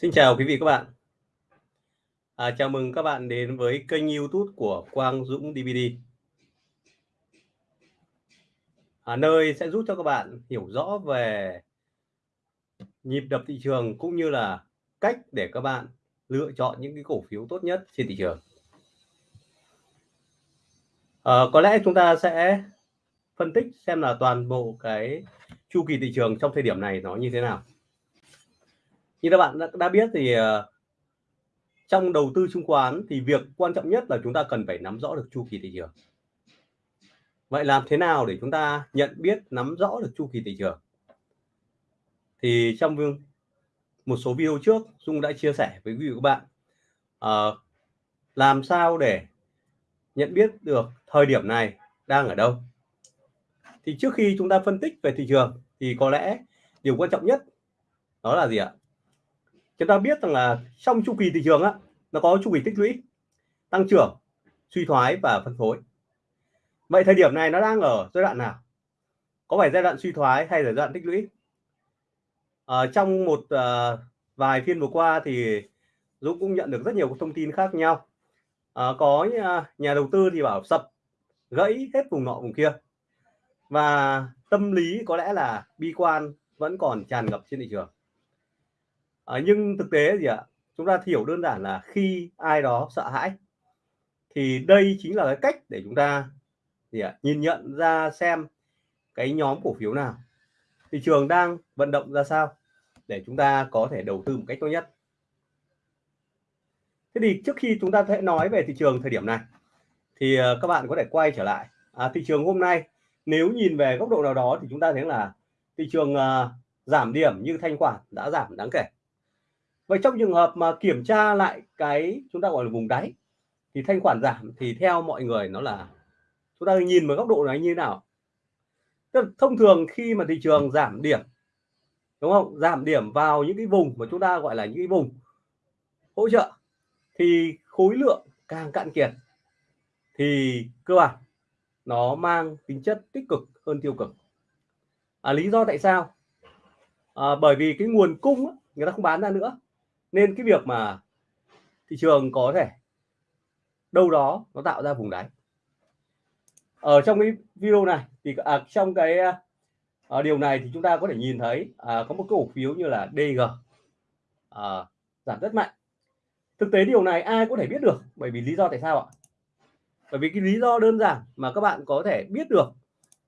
Xin chào quý vị các bạn. À, chào mừng các bạn đến với kênh YouTube của Quang Dũng DVD. À, nơi sẽ giúp cho các bạn hiểu rõ về nhịp đập thị trường cũng như là cách để các bạn lựa chọn những cái cổ phiếu tốt nhất trên thị trường. À, có lẽ chúng ta sẽ phân tích xem là toàn bộ cái chu kỳ thị trường trong thời điểm này nó như thế nào. Như các bạn đã, đã biết thì uh, trong đầu tư chứng khoán thì việc quan trọng nhất là chúng ta cần phải nắm rõ được chu kỳ thị trường. Vậy làm thế nào để chúng ta nhận biết nắm rõ được chu kỳ thị trường? Thì trong một số video trước Dung đã chia sẻ với quý vị các bạn uh, làm sao để nhận biết được thời điểm này đang ở đâu. Thì trước khi chúng ta phân tích về thị trường thì có lẽ điều quan trọng nhất đó là gì ạ? Chúng ta biết rằng là trong chu kỳ thị trường á nó có chu kỳ tích lũy tăng trưởng suy thoái và phân phối. Vậy thời điểm này nó đang ở giai đoạn nào? Có phải giai đoạn suy thoái hay là giai đoạn tích lũy? Ở trong một à, vài phiên vừa qua thì Dũng cũng nhận được rất nhiều thông tin khác nhau. À, có nhà đầu tư thì bảo sập gãy hết vùng nọ vùng kia. Và tâm lý có lẽ là bi quan vẫn còn tràn ngập trên thị trường à, nhưng thực tế gì ạ? Chúng ta hiểu đơn giản là khi ai đó sợ hãi thì đây chính là cái cách để chúng ta gì ạ? Nhìn nhận ra xem cái nhóm cổ phiếu nào. Thị trường đang vận động ra sao để chúng ta có thể đầu tư một cách tốt nhất? Thế thì trước khi chúng ta sẽ nói về thị trường thời điểm này thì ờ, các bạn có thể quay trở lại. À, thị trường hôm nay nếu nhìn về góc độ nào đó thì chúng ta thấy là thị trường uh, giảm điểm như thanh khoản đã giảm đáng kể vậy trong trường hợp mà kiểm tra lại cái chúng ta gọi là vùng đáy thì thanh khoản giảm thì theo mọi người nó là chúng ta nhìn vào góc độ này như thế nào? Tức là thông thường khi mà thị trường giảm điểm đúng không? Giảm điểm vào những cái vùng mà chúng ta gọi là những cái vùng hỗ trợ thì khối lượng càng cạn kiệt thì cơ bản nó mang tính chất tích cực hơn tiêu cực. À, lý do tại sao? À, bởi vì cái nguồn cung người ta không bán ra nữa nên cái việc mà thị trường có thể đâu đó nó tạo ra vùng đáy. Ở trong cái video này thì à, trong cái à, điều này thì chúng ta có thể nhìn thấy à, có một cổ phiếu như là DG à, giảm rất mạnh. Thực tế điều này ai có thể biết được? Bởi vì lý do tại sao ạ? Bởi vì cái lý do đơn giản mà các bạn có thể biết được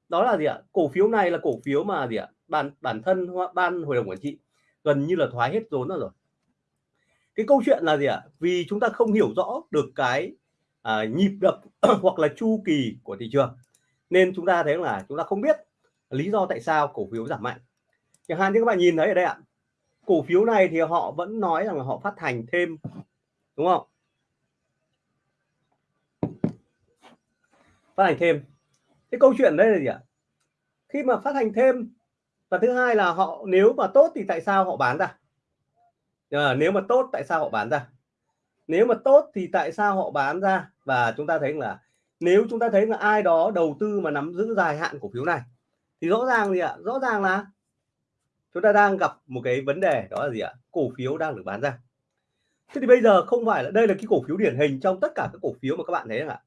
đó là gì ạ? Cổ phiếu này là cổ phiếu mà gì ạ? Bản bản thân ban hội đồng quản trị gần như là thoái hết vốn rồi cái câu chuyện là gì ạ? Vì chúng ta không hiểu rõ được cái à, nhịp đập hoặc là chu kỳ của thị trường nên chúng ta thấy là chúng ta không biết lý do tại sao cổ phiếu giảm mạnh. Chẳng hạn như các bạn nhìn thấy ở đây ạ cổ phiếu này thì họ vẫn nói rằng là họ phát hành thêm đúng không? Phát hành thêm. Cái câu chuyện đây là gì ạ? Khi mà phát hành thêm và thứ hai là họ nếu mà tốt thì tại sao họ bán ra? À, nếu mà tốt tại sao họ bán ra? Nếu mà tốt thì tại sao họ bán ra? Và chúng ta thấy là nếu chúng ta thấy là ai đó đầu tư mà nắm giữ dài hạn cổ phiếu này thì rõ ràng gì ạ? Rõ ràng là chúng ta đang gặp một cái vấn đề đó là gì ạ? Cổ phiếu đang được bán ra. Thế thì bây giờ không phải là đây là cái cổ phiếu điển hình trong tất cả các cổ phiếu mà các bạn thấy ạ?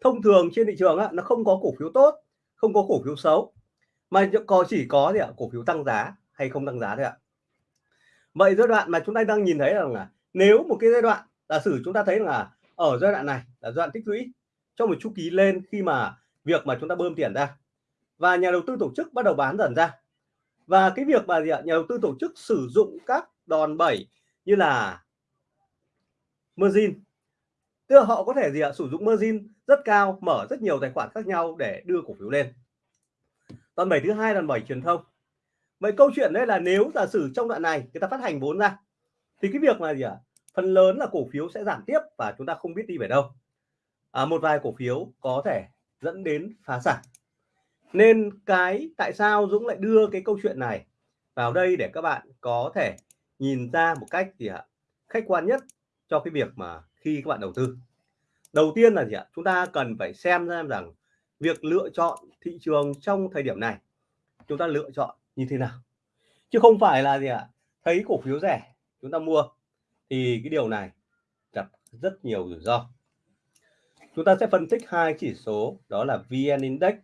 Thông thường trên thị trường á, nó không có cổ phiếu tốt không có cổ phiếu xấu mà chỉ có gì ạ? Cổ phiếu tăng giá hay không tăng giá thôi ạ vậy giai đoạn mà chúng ta đang nhìn thấy rằng là nếu một cái giai đoạn, giả sử chúng ta thấy là ở giai đoạn này là giai đoạn tích lũy trong một chu kỳ lên khi mà việc mà chúng ta bơm tiền ra và nhà đầu tư tổ chức bắt đầu bán dần ra. Và cái việc mà gì ạ? Nhà đầu tư tổ chức sử dụng các đòn bẩy như là margin. Tức là họ có thể gì ạ? Sử dụng margin rất cao, mở rất nhiều tài khoản khác nhau để đưa cổ phiếu lên. Đòn bẩy thứ hai là đòn bẩy truyền thông vậy câu chuyện đây là nếu giả sử trong đoạn này người ta phát hành vốn ra thì cái việc là gì ạ? À? phần lớn là cổ phiếu sẽ giảm tiếp và chúng ta không biết đi về đâu. À, một vài cổ phiếu có thể dẫn đến phá sản. Nên cái tại sao Dũng lại đưa cái câu chuyện này vào đây để các bạn có thể nhìn ra một cách gì ạ? Khách quan nhất cho cái việc mà khi các bạn đầu tư. Đầu tiên là gì ạ? Chúng ta cần phải xem ra rằng việc lựa chọn thị trường trong thời điểm này chúng ta lựa chọn như thế nào? Chứ không phải là gì ạ? Thấy cổ phiếu rẻ, chúng ta mua. Thì cái điều này gặp rất nhiều rủi ro. Chúng ta sẽ phân tích hai chỉ số, đó là VN Index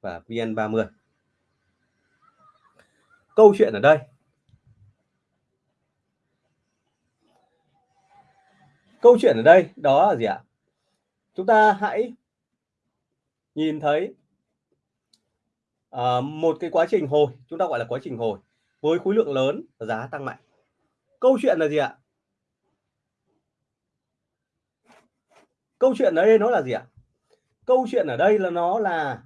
và VN30 câu chuyện ở đây. Câu chuyện ở đây đó là gì ạ? Chúng ta hãy nhìn thấy à, một cái quá trình hồi chúng ta gọi là quá trình hồi với khối lượng lớn giá tăng mạnh. Câu chuyện là gì ạ? Câu chuyện ở đây nó là gì ạ? Câu chuyện ở đây là nó là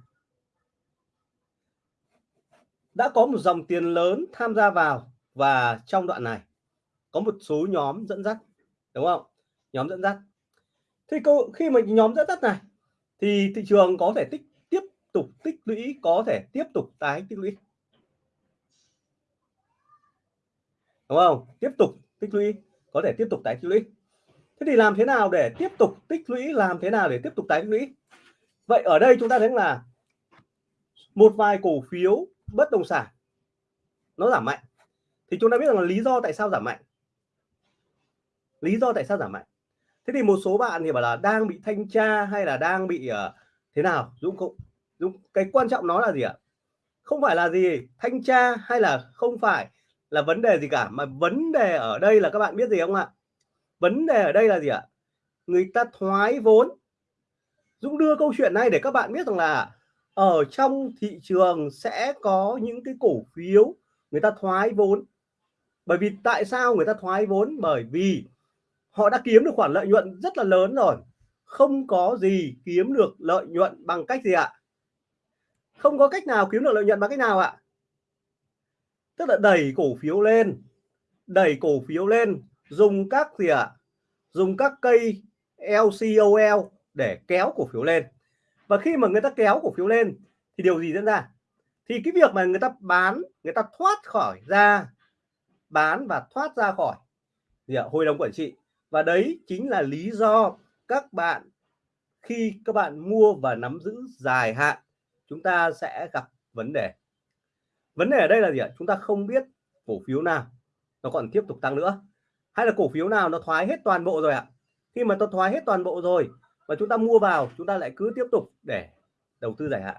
đã có một dòng tiền lớn tham gia vào và trong đoạn này có một số nhóm dẫn dắt đúng không? Nhóm dẫn dắt. Thì câu khi mà nhóm dẫn dắt này thì thị trường có thể tích tục tích lũy có thể tiếp tục tái tích lũy. Đúng không? Tiếp tục tích lũy có thể tiếp tục tái tích lũy. Thế thì làm thế nào để tiếp tục tích lũy làm thế nào để tiếp tục tái tích lũy? Vậy ở đây chúng ta thấy là một vài cổ phiếu bất động sản nó giảm mạnh. Thì chúng ta biết rằng là lý do tại sao giảm mạnh. Lý do tại sao giảm mạnh. Thế thì một số bạn thì bảo là đang bị thanh tra hay là đang bị uh, thế nào? Dũng cũng. Đúng, cái quan trọng nó là gì ạ? Không phải là gì thanh tra hay là không phải là vấn đề gì cả mà vấn đề ở đây là các bạn biết gì không ạ? Vấn đề ở đây là gì ạ? Người ta thoái vốn. Dũng đưa câu chuyện này để các bạn biết rằng là ở trong thị trường sẽ có những cái cổ phiếu người ta thoái vốn. Bởi vì tại sao người ta thoái vốn? Bởi vì họ đã kiếm được khoản lợi nhuận rất là lớn rồi. Không có gì kiếm được lợi nhuận bằng cách gì ạ? Không có cách nào kiếm được lợi nhuận bằng cách nào ạ. Tức là đẩy cổ phiếu lên, đẩy cổ phiếu lên, dùng các gì ạ? Dùng các cây LCOL để kéo cổ phiếu lên. Và khi mà người ta kéo cổ phiếu lên thì điều gì diễn ra? Thì cái việc mà người ta bán, người ta thoát khỏi ra, bán và thoát ra khỏi, gì ạ? hội đồng quản trị. Và đấy chính là lý do các bạn, khi các bạn mua và nắm giữ dài hạn chúng ta sẽ gặp vấn đề. Vấn đề ở đây là gì ạ? Chúng ta không biết cổ phiếu nào nó còn tiếp tục tăng nữa. Hay là cổ phiếu nào nó thoái hết toàn bộ rồi ạ? Khi mà nó thoái hết toàn bộ rồi và chúng ta mua vào, chúng ta lại cứ tiếp tục để đầu tư dài hạn,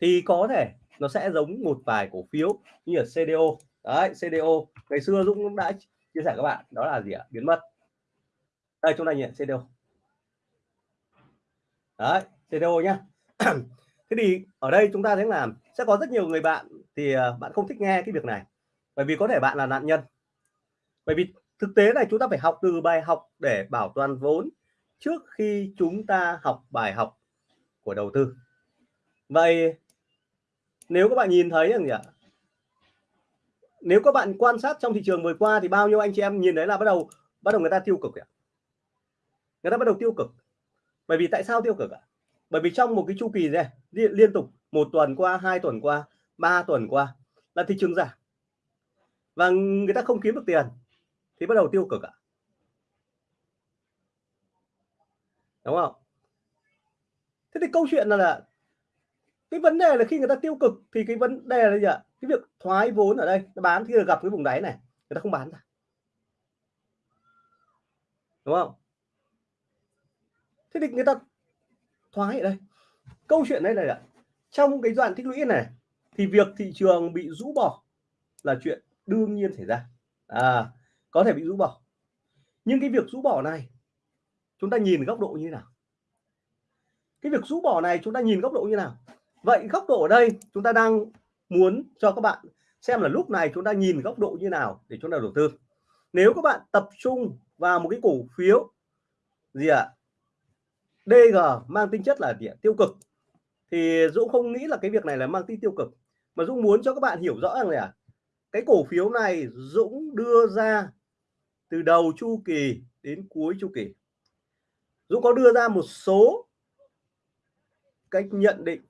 thì có thể nó sẽ giống một vài cổ phiếu như ở CDO đấy CDO ngày xưa Dũng cũng đã chia sẻ các bạn, đó là gì ạ? Biến mất. Đây, chúng ta nhìn CDO đấy CDO nhá. Ừ thế thì ở đây chúng ta thấy là sẽ có rất nhiều người bạn thì ờ, bạn không thích nghe cái việc này. Bởi vì có thể bạn là nạn nhân. Bởi vì thực tế này chúng ta phải học từ bài học để bảo toàn vốn trước khi chúng ta học bài học của đầu tư. Vậy nếu các bạn nhìn thấy rằng gì ạ? Nếu các bạn quan sát trong thị trường vừa qua thì bao nhiêu anh chị em nhìn thấy là bắt đầu bắt đầu người ta tiêu cực ạ? Người ta bắt đầu tiêu cực. Bởi vì tại sao tiêu cực ạ? Bởi vì trong một cái chu kỳ này liên, liên tục một tuần qua hai tuần qua ba tuần qua là thị trường giảm. Và người ta không kiếm được tiền thì bắt đầu tiêu cực ạ. Đúng không? Thế thì câu chuyện là, là cái vấn đề là khi người ta tiêu cực thì cái vấn đề là gì ạ? Cái việc thoái vốn ở đây bán khi gặp cái vùng đáy này người ta không bán ra. Đúng không? Thế thì người ta thoái ở đây. Câu chuyện đây là trong cái đoạn tích lũy này thì việc thị trường bị rũ bỏ là chuyện đương nhiên xảy ra. À, có thể bị rũ bỏ. Nhưng cái việc rũ bỏ này chúng ta nhìn góc độ như nào? Cái việc rũ bỏ này chúng ta nhìn góc độ như nào? Vậy góc độ ở đây chúng ta đang muốn cho các bạn xem là lúc này chúng ta nhìn góc độ như nào để chúng ta đầu tư. Nếu các bạn tập trung vào một cái cổ phiếu gì ạ? à? DG mang tính chất là gì tiêu cực. Thì Dũng không nghĩ là cái việc này là mang tính tiêu cực, mà Dũng muốn cho các bạn hiểu rõ rằng là cái cổ phiếu này Dũng đưa ra từ đầu chu kỳ đến cuối chu kỳ. Dũng có đưa ra một số cách nhận định,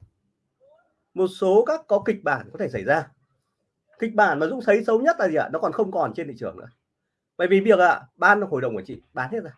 một số các có kịch bản có thể xảy ra. Kịch bản mà Dũng thấy xấu nhất là gì ạ? Nó còn không còn trên thị trường nữa. Bởi vì việc ạ, ban hội đồng của chị bán hết rồi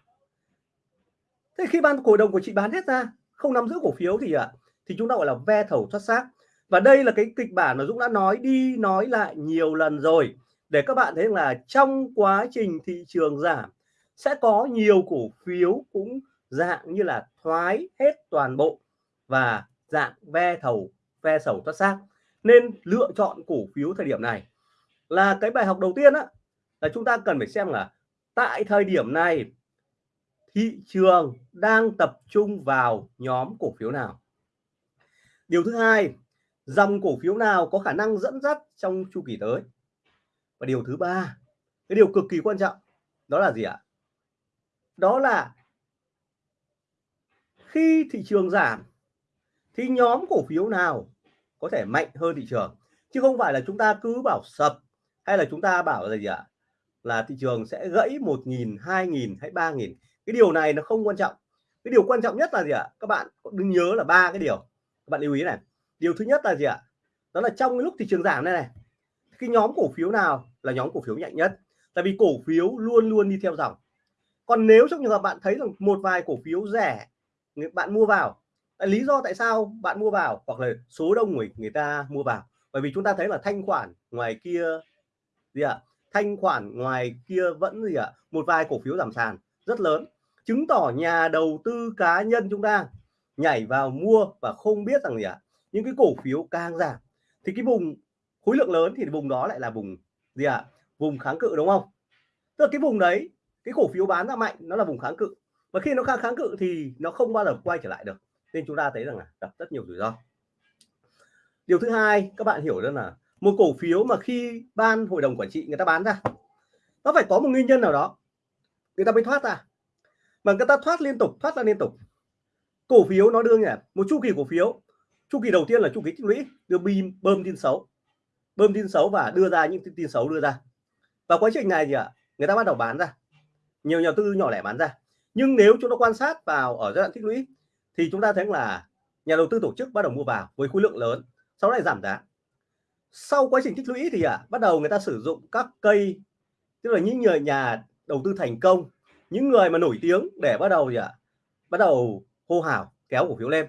thế khi ban cổ đông của chị bán hết ra, không nắm giữ cổ phiếu thì ạ? Thì chúng ta gọi là ve thầu thoát xác. Và đây là cái kịch bản mà Dũng đã nói đi, nói lại nhiều lần rồi, để các bạn thấy là trong quá trình thị trường giảm, sẽ có nhiều cổ phiếu cũng dạng như là thoái hết toàn bộ và dạng ve thầu, ve sầu thoát xác. Nên lựa chọn cổ phiếu thời điểm này là cái bài học đầu tiên á, là chúng ta cần phải xem là tại thời điểm này thị trường đang tập trung vào nhóm cổ phiếu nào? Điều thứ hai, dòng cổ phiếu nào có khả năng dẫn dắt trong chu kỳ tới? Và điều thứ ba, cái điều cực kỳ quan trọng, đó là gì ạ? Đó là khi thị trường giảm, thì nhóm cổ phiếu nào có thể mạnh hơn thị trường? Chứ không phải là chúng ta cứ bảo sập, hay là chúng ta bảo là gì ạ? Là thị trường sẽ gãy một nghìn, hai nghìn hay ba nghìn cái điều này nó không quan trọng. Cái điều quan trọng nhất là gì ạ? Các bạn đừng nhớ là ba cái điều. Các bạn lưu ý này. Điều thứ nhất là gì ạ? Đó là trong cái lúc thị trường giảm này này, cái nhóm cổ phiếu nào là nhóm cổ phiếu nhạy nhất? Tại vì cổ phiếu luôn luôn đi theo dòng. Còn nếu trong trường hợp bạn thấy rằng một vài cổ phiếu rẻ bạn mua vào lý do tại sao bạn mua vào hoặc là số đông người người ta mua vào? Bởi vì chúng ta thấy là thanh khoản ngoài kia, gì ạ? Thanh khoản ngoài kia vẫn gì ạ? Một vài cổ phiếu giảm sàn, rất lớn chứng tỏ nhà đầu tư cá nhân chúng ta nhảy vào mua và không biết rằng gì ạ. Những cái cổ phiếu càng giảm thì cái vùng khối lượng lớn thì vùng đó lại là vùng gì ạ? Vùng kháng cự đúng không? Tức là cái vùng đấy, cái cổ phiếu bán ra mạnh, nó là vùng kháng cự. Và khi nó kháng kháng cự thì nó không bao giờ quay trở lại được. Nên chúng ta thấy rằng là gặp rất nhiều rủi ro. Điều thứ hai, các bạn hiểu rằng là một cổ phiếu mà khi ban hội đồng quản trị người ta bán ra, nó phải có một nguyên nhân nào đó. Người ta mới thoát ra mà người ta thoát liên tục thoát ra liên tục. Cổ phiếu nó đương nhỉ một chu kỳ cổ phiếu. Chu kỳ đầu tiên là chu kỳ tích lũy đưa bim bơm tin xấu. Bơm tin xấu và đưa ra những tin xấu đưa ra. Và quá trình này gì ạ người ta bắt đầu bán ra. Nhiều nhà tư nhỏ lẻ bán ra. Nhưng nếu chúng ta quan sát vào ở giai đoạn tích lũy thì chúng ta thấy là nhà đầu tư tổ chức bắt đầu mua vào với khối lượng lớn sau này giảm giá. Sau quá trình tích lũy thì à, bắt đầu người ta sử dụng các cây tức là những người nhà đầu tư thành công những người mà nổi tiếng để bắt đầu gì ạ? À, bắt đầu hô hào kéo cổ phiếu lên.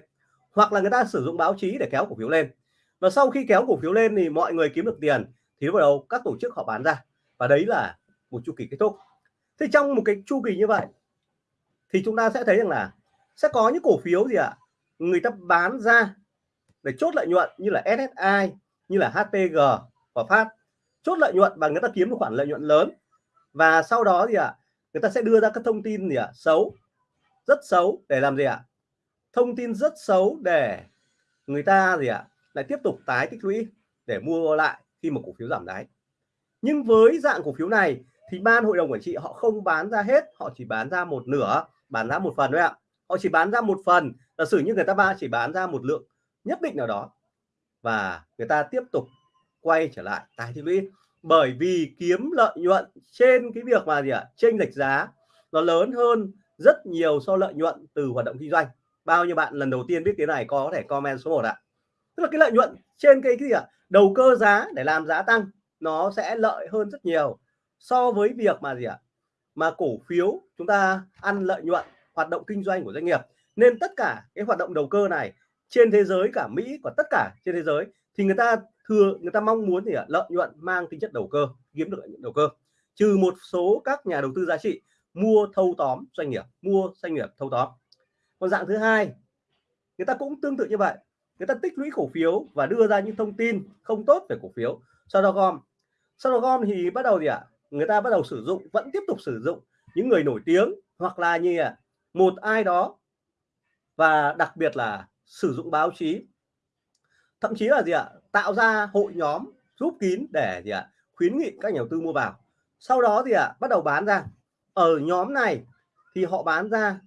Hoặc là người ta sử dụng báo chí để kéo cổ phiếu lên. Và sau khi kéo cổ phiếu lên thì mọi người kiếm được tiền thì bắt đầu các tổ chức họ bán ra. Và đấy là một chu kỳ kết thúc. Thế trong một cái chu kỳ như vậy thì chúng ta sẽ thấy rằng là sẽ có những cổ phiếu gì ạ? À? người ta bán ra để chốt lợi nhuận như là SSI như là HPG và Phát. Chốt lợi nhuận và người ta kiếm một khoản lợi nhuận lớn. Và sau đó gì ạ? à? Người ta sẽ đưa ra các thông tin gì ạ à? xấu rất xấu để làm gì ạ à? thông tin rất xấu để người ta gì ạ à? lại tiếp tục tái tích lũy để mua lại khi một cổ phiếu giảm đáy nhưng với dạng cổ phiếu này thì ban hội đồng quản trị họ không bán ra hết, họ chỉ bán ra một nửa, bán ra một phần thôi ạ họ chỉ bán ra một phần, giả sử như người ta ba chỉ bán ra một lượng nhất định nào đó và người ta tiếp tục quay trở lại tái tích lũy bởi vì kiếm lợi nhuận trên cái việc mà gì ạ? Chênh lệch giá nó lớn hơn rất nhiều so lợi nhuận từ hoạt động kinh doanh. Bao nhiêu bạn lần đầu tiên biết cái này có thể comment số 1 ạ. Tức là cái lợi nhuận trên cái, cái gì ạ? Đầu cơ giá để làm giá tăng nó sẽ lợi hơn rất nhiều so với việc mà gì ạ? Mà cổ phiếu chúng ta ăn lợi nhuận hoạt động kinh doanh của doanh nghiệp. Nên tất cả cái hoạt động đầu cơ này trên thế giới cả Mỹ và tất cả trên thế giới thì người ta thưa người ta mong muốn thì lợi nhuận mang tính chất đầu cơ kiếm được lợi nhuận đầu cơ. Trừ một số các nhà đầu tư giá trị mua thâu tóm doanh nghiệp mua doanh nghiệp thâu tóm. Còn dạng thứ hai người ta cũng tương tự như vậy. Người ta tích lũy cổ phiếu và đưa ra những thông tin không tốt về cổ phiếu. Sau đó gom sau đó gom thì bắt đầu gì ạ? Người ta bắt đầu sử dụng vẫn tiếp tục sử dụng những người nổi tiếng hoặc là như à, một ai đó và đặc biệt là sử dụng báo chí. Thậm chí là gì ạ? Tạo ra hội nhóm giúp kín để gì ạ khuyến nghị các nhà đầu tư mua vào. Sau đó thì ạ bắt đầu bán ra. Ở nhóm này thì họ bán ra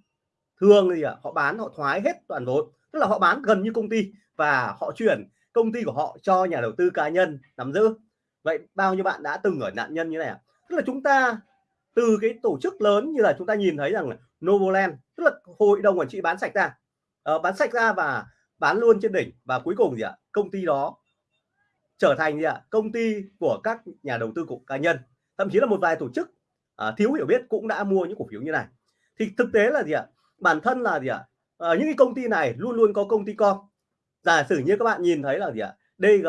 thường thì họ bán họ thoái hết toàn vốn. Tức là họ bán gần như công ty và họ chuyển công ty của họ cho nhà đầu tư cá nhân nắm giữ. Vậy bao nhiêu bạn đã từng ở nạn nhân như này tức là chúng ta từ cái tổ chức lớn như là chúng ta nhìn thấy rằng là Novoland tức là hội đồng quản trị bán sạch ra. Uh, bán sạch ra và bán luôn trên đỉnh. Và cuối cùng gì ạ công ty đó trở thành gì ạ? Công ty của các nhà đầu tư của cá nhân. Thậm chí là một vài tổ chức uh, thiếu hiểu biết cũng đã mua những cổ phiếu như này. Thì thực tế là gì ạ? Bản thân là gì ạ? Uh, những cái công ty này luôn luôn có công ty con. Giả sử như các bạn nhìn thấy là gì ạ? DG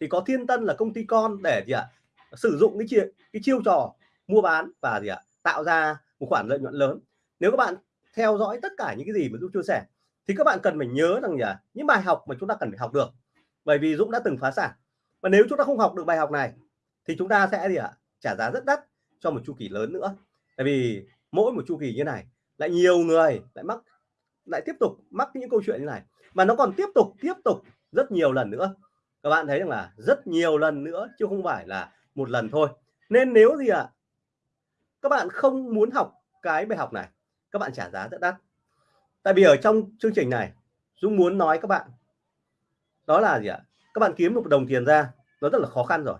thì có Thiên Tân là công ty con để gì ạ? Sử dụng cái chiêu cái chiêu trò mua bán và gì ạ? Tạo ra một khoản lợi nhuận lớn. Nếu các bạn theo dõi tất cả những cái gì mà Dũng chia sẻ thì các bạn cần phải nhớ rằng nhỉ những bài học mà chúng ta cần phải học được. Bởi vì Dũng đã từng phá sản và nếu chúng ta không học được bài học này, thì chúng ta sẽ gì ạ? Trả giá rất đắt cho một chu kỳ lớn nữa. Tại vì mỗi một chu kỳ như này, lại nhiều người lại mắc, lại tiếp tục mắc những câu chuyện như này. Mà nó còn tiếp tục tiếp tục rất nhiều lần nữa. Các bạn thấy rằng là rất nhiều lần nữa, chứ không phải là một lần thôi. Nên nếu gì ạ? Các bạn không muốn học cái bài học này, các bạn trả giá rất đắt. Tại vì ở trong chương trình này, Dũng muốn nói các bạn, đó là gì ạ? Các bạn kiếm một đồng tiền ra, nó rất là khó khăn rồi.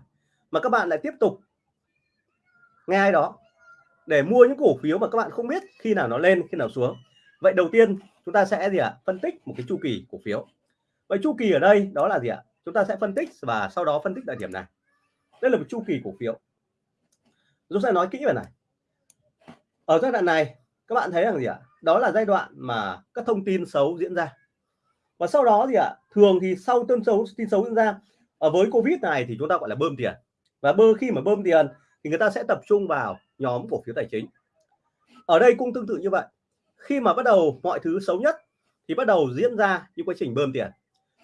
Mà các bạn lại tiếp tục nghe ai đó để mua những cổ phiếu mà các bạn không biết khi nào nó lên, khi nào xuống. Vậy đầu tiên chúng ta sẽ gì ạ? Phân tích một cái chu kỳ cổ phiếu. Vậy chu kỳ ở đây đó là gì ạ? Chúng ta sẽ phân tích và sau đó phân tích tại điểm này. Đây là một chu kỳ cổ phiếu. Chúng sẽ nói kỹ về này. Ở giai đoạn này, các bạn thấy rằng gì ạ? Đó là giai đoạn mà các thông tin xấu diễn ra và sau đó gì ạ, thường thì sau tin xấu tin xấu diễn ra ở với covid này thì chúng ta gọi là bơm tiền. Và bơ, khi mà bơm tiền thì người ta sẽ tập trung vào nhóm cổ phiếu tài chính. Ở đây cũng tương tự như vậy. Khi mà bắt đầu mọi thứ xấu nhất thì bắt đầu diễn ra những quá trình bơm tiền.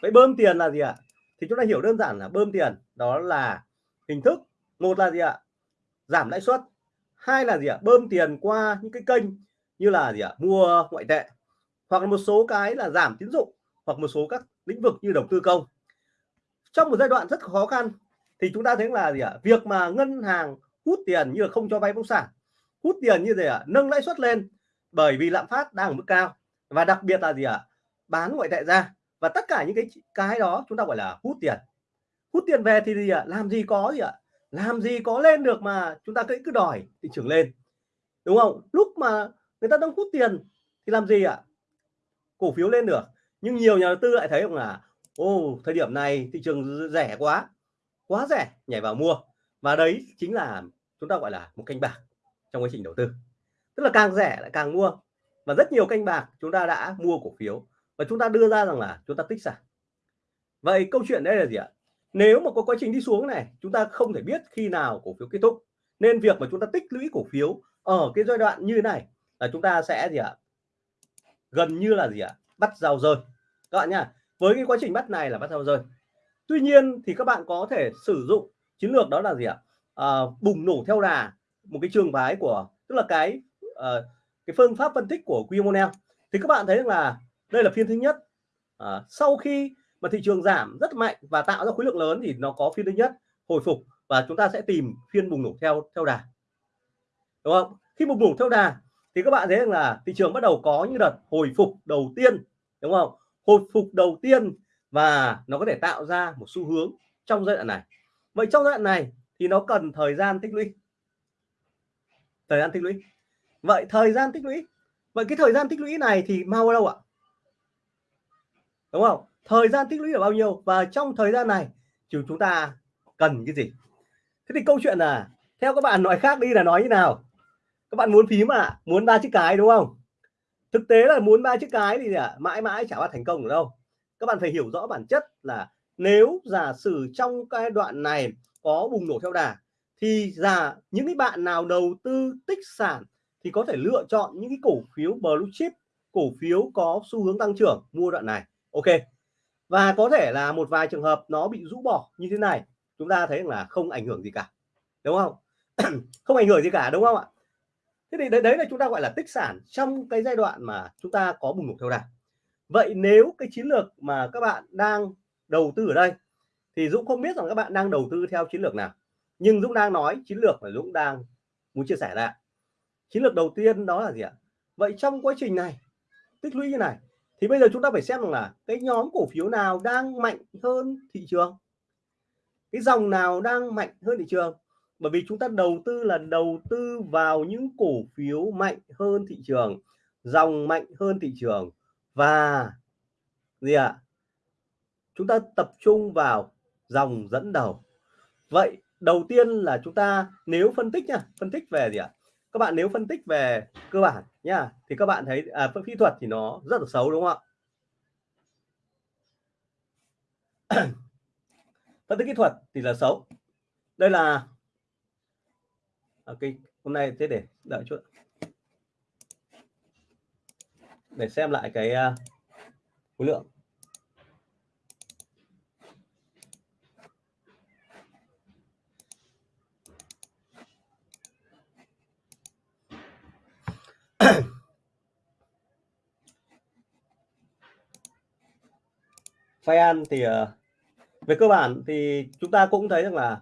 Vậy bơm tiền là gì ạ? Thì chúng ta hiểu đơn giản là bơm tiền đó là hình thức. Một là gì ạ? Giảm lãi suất. Hai là gì ạ? Bơm tiền qua những cái kênh như là gì ạ? Mua ngoại tệ. Hoặc là một số cái là giảm tín dụng hoặc một số các lĩnh vực như đầu tư công. Trong một giai đoạn rất khó khăn thì chúng ta thấy là gì ạ? Việc mà ngân hàng hút tiền như là không cho vay bất sản, hút tiền như thế ạ, nâng lãi suất lên bởi vì lạm phát đang ở mức cao. Và đặc biệt là gì ạ? Bán ngoại tệ ra và tất cả những cái cái đó chúng ta gọi là hút tiền. Hút tiền về thì gì ạ? Làm gì có gì ạ? Làm gì có lên được mà chúng ta cứ cứ đòi thị trường lên. Đúng không? Lúc mà người ta đang hút tiền thì làm gì ạ? Cổ phiếu lên được nhưng nhiều nhà đầu tư lại thấy rằng là ô thời điểm này thị trường rẻ quá quá rẻ, nhảy vào mua. Và đấy chính là chúng ta gọi là một canh bạc trong quá trình đầu tư. Tức là càng rẻ lại càng mua. Và rất nhiều canh bạc chúng ta đã mua cổ phiếu và chúng ta đưa ra rằng là chúng ta tích sản. Vậy câu chuyện đây là gì ạ? Nếu mà có quá trình đi xuống này, chúng ta không thể biết khi nào cổ phiếu kết thúc. Nên việc mà chúng ta tích lũy cổ phiếu ở cái giai đoạn như này là chúng ta sẽ gì ạ? Gần như là gì ạ? Bắt rào rơi. Các bạn nhá với cái quá trình bắt này là bắt rào rơi. Tuy nhiên thì các bạn có thể sử dụng chiến lược đó là gì ạ? À, bùng nổ theo đà một cái trường phái của tức là cái uh, cái phương pháp phân tích của Quimonel thì các bạn thấy là đây là phiên thứ nhất. À, sau khi mà thị trường giảm rất mạnh và tạo ra khối lượng lớn thì nó có phiên thứ nhất hồi phục và chúng ta sẽ tìm phiên bùng nổ theo theo đà. Đúng không? Khi bùng nổ theo đà thì các bạn thấy rằng là thị trường bắt đầu có những đợt hồi phục đầu tiên, đúng không? Hồi phục đầu tiên và nó có thể tạo ra một xu hướng trong giai đoạn này. Vậy trong giai đoạn này thì nó cần thời gian tích lũy. Thời gian tích lũy. Vậy thời gian tích lũy, vậy cái thời gian tích lũy này thì mau đâu ạ? Đúng không? Thời gian tích lũy là bao nhiêu? Và trong thời gian này chúng chúng ta cần cái gì? Thế thì câu chuyện là, theo các bạn nói khác đi là nói như nào? Các bạn muốn phím à? Muốn ba chiếc cái đúng không? Thực tế là muốn ba chiếc cái thì à, mãi mãi chả bao thành công được đâu. Các bạn phải hiểu rõ bản chất là nếu giả sử trong cái đoạn này có bùng nổ theo đà thì giả những cái bạn nào đầu tư tích sản thì có thể lựa chọn những cái cổ phiếu blue chip cổ phiếu có xu hướng tăng trưởng mua đoạn này. Ok. Và có thể là một vài trường hợp nó bị rũ bỏ như thế này chúng ta thấy là không ảnh hưởng gì cả đúng không? Không ảnh hưởng gì cả đúng không ạ? Thế thì đấy, đấy là chúng ta gọi là tích sản trong cái giai đoạn mà chúng ta có bùng nổ theo đà. Vậy nếu cái chiến lược mà các bạn đang đầu tư ở đây thì Dũng không biết rằng các bạn đang đầu tư theo chiến lược nào nhưng Dũng đang nói chiến lược mà Dũng đang muốn chia sẻ ra. Chiến lược đầu tiên đó là gì ạ? Vậy trong quá trình này tích lũy như này thì bây giờ chúng ta phải xem rằng là cái nhóm cổ phiếu nào đang mạnh hơn thị trường? Cái dòng nào đang mạnh hơn thị trường? Bởi vì chúng ta đầu tư là đầu tư vào những cổ phiếu mạnh hơn thị trường dòng mạnh hơn thị trường và gì ạ à? chúng ta tập trung vào dòng dẫn đầu vậy đầu tiên là chúng ta nếu phân tích nha phân tích về gì ạ à? các bạn nếu phân tích về cơ bản nha thì các bạn thấy à, phân kỹ thuật thì nó rất là xấu đúng không ạ phân tích kỹ thuật thì là xấu đây là Ờ, ok hôm nay thế để đợi chút. Để xem lại cái uh, khối lượng. Phai thì uh, về cơ bản thì chúng ta cũng thấy rằng là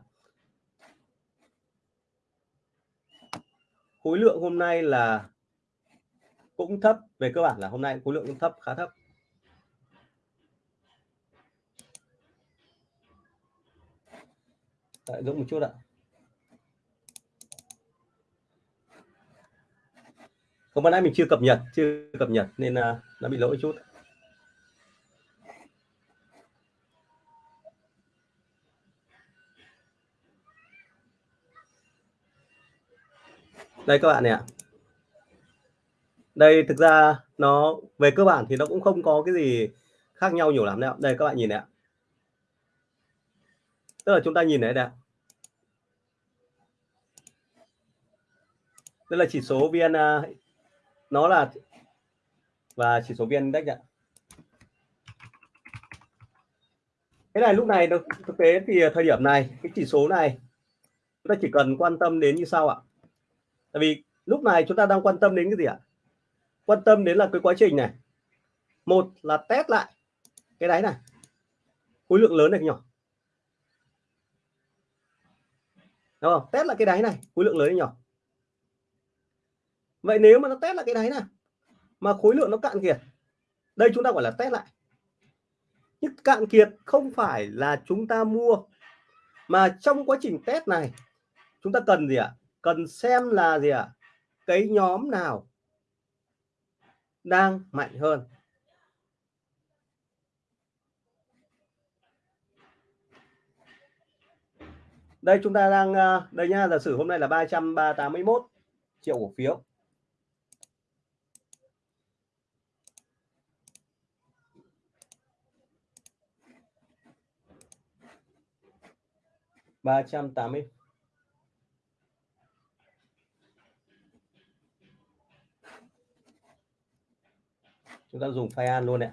khối lượng hôm nay là cũng thấp về cơ bản là hôm nay khối lượng cũng thấp, khá thấp. Đợi Dũng một chút ạ. Không, ban nãy mình chưa cập nhật, chưa cập nhật nên là nó bị lỗi chút. Đây các bạn này ạ. Đây thực ra nó, về cơ bản thì nó cũng không có cái gì khác nhau nhiều lắm đâu đây các bạn nhìn này ạ. Tức là chúng ta nhìn này đây đây là chỉ số vn à, nó là và chỉ số vn index ạ. Cái này lúc này thực tế thì thời điểm này, cái chỉ số này chúng ta chỉ cần quan tâm đến như sau ạ tại vì lúc này chúng ta đang quan tâm đến cái gì ạ? Quan tâm đến là cái quá trình này. Một là test lại cái đáy này. Khối lượng lớn này nhỏ? Đúng không? Test lại cái đáy này, khối lượng lớn hay nhỏ? Vậy nếu mà nó test lại cái đáy này, mà khối lượng nó cạn kiệt, đây chúng ta gọi là test lại. Nhưng cạn kiệt không phải là chúng ta mua, mà trong quá trình test này, chúng ta cần gì ạ? Cần xem là gì ạ? Cái nhóm nào đang mạnh hơn? Đây, chúng ta đang ờ, đây nha giả sử hôm nay là 381 triệu cổ phiếu. Ba trăm tám mươi chúng ta dùng file an luôn ạ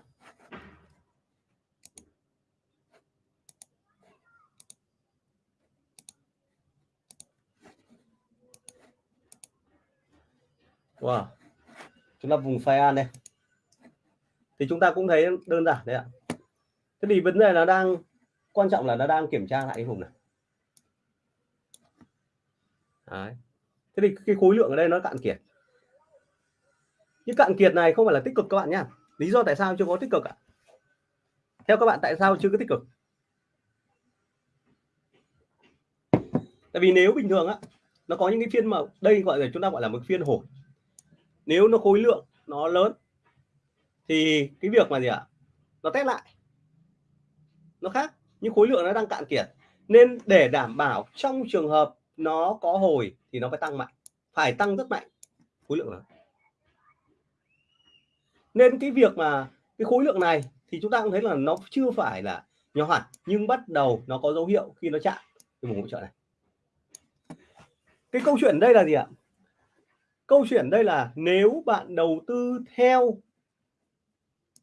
Wow. Chúng ta vùng file an đây. Thì chúng ta cũng thấy đơn giản đấy ạ. Thế thì vấn đề là đang, quan trọng là nó đang kiểm tra lại cái vùng này. Đấy. Thế thì cái khối lượng ở đây nó cạn kiệt những cạn kiệt này không phải là tích cực các bạn nhá. Lý do tại sao chưa có tích cực ạ? Theo các bạn, tại sao chưa có tích cực? Tại vì nếu bình thường á, nó có những cái phiên mà đây gọi là, chúng ta gọi là một phiên hồi. Nếu nó khối lượng nó lớn, thì cái việc mà gì ạ? Nó test lại. Nó khác, nhưng khối lượng nó đang cạn kiệt. Nên để đảm bảo trong trường hợp nó có hồi thì nó phải tăng mạnh. Phải tăng rất mạnh khối lượng lớn nên cái việc mà cái khối lượng này thì chúng ta cũng thấy là nó chưa phải là nhỏ hẳn, nhưng bắt đầu nó có dấu hiệu khi nó chạm. Cái vùng hỗ trợ này. Cái câu chuyện đây là gì ạ? Câu chuyện đây là nếu bạn đầu tư theo,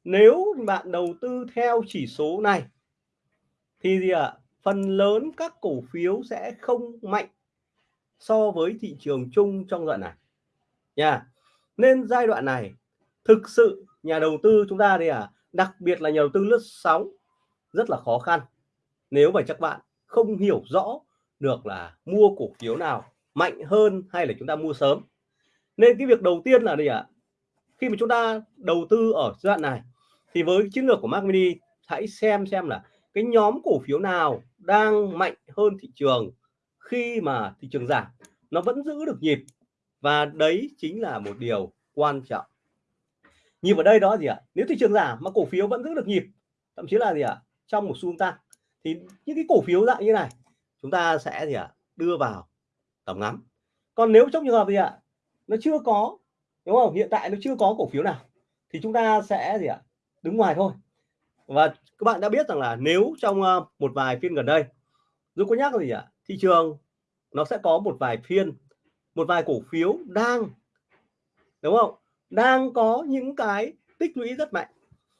nếu bạn đầu tư theo chỉ số này, thì gì ạ? Phần lớn các cổ phiếu sẽ không mạnh so với thị trường chung trong đoạn này. Nha. Nên giai đoạn này thực sự, nhà đầu tư chúng ta thì à đặc biệt là nhà đầu tư lướt sóng, rất là khó khăn. Nếu mà các bạn không hiểu rõ được là mua cổ phiếu nào mạnh hơn hay là chúng ta mua sớm. Nên cái việc đầu tiên là gì ạ, khi mà chúng ta đầu tư ở giai đoạn này, thì với chiến lược của Mac Mini, hãy xem xem là cái nhóm cổ phiếu nào đang mạnh hơn thị trường khi mà thị trường giảm. Nó vẫn giữ được nhịp và đấy chính là một điều quan trọng nhịp ở đây đó gì ạ? Nếu thị trường giảm mà cổ phiếu vẫn giữ được nhịp, thậm chí là gì ạ? Trong một xu tăng. Thì những cái cổ phiếu dạng như này, chúng ta sẽ gì ạ? Đưa vào tầm ngắm. Còn nếu trong trường hợp gì ạ? Nó chưa có, đúng không? Hiện tại nó chưa có cổ phiếu nào, thì chúng ta sẽ gì ạ? Đứng ngoài thôi. Và các bạn đã biết rằng là nếu trong ờ, một vài phiên gần đây dù có nhắc gì ạ? Thị trường nó sẽ có một vài phiên, một vài cổ phiếu đang, đúng không? Đang có những cái tích lũy rất mạnh.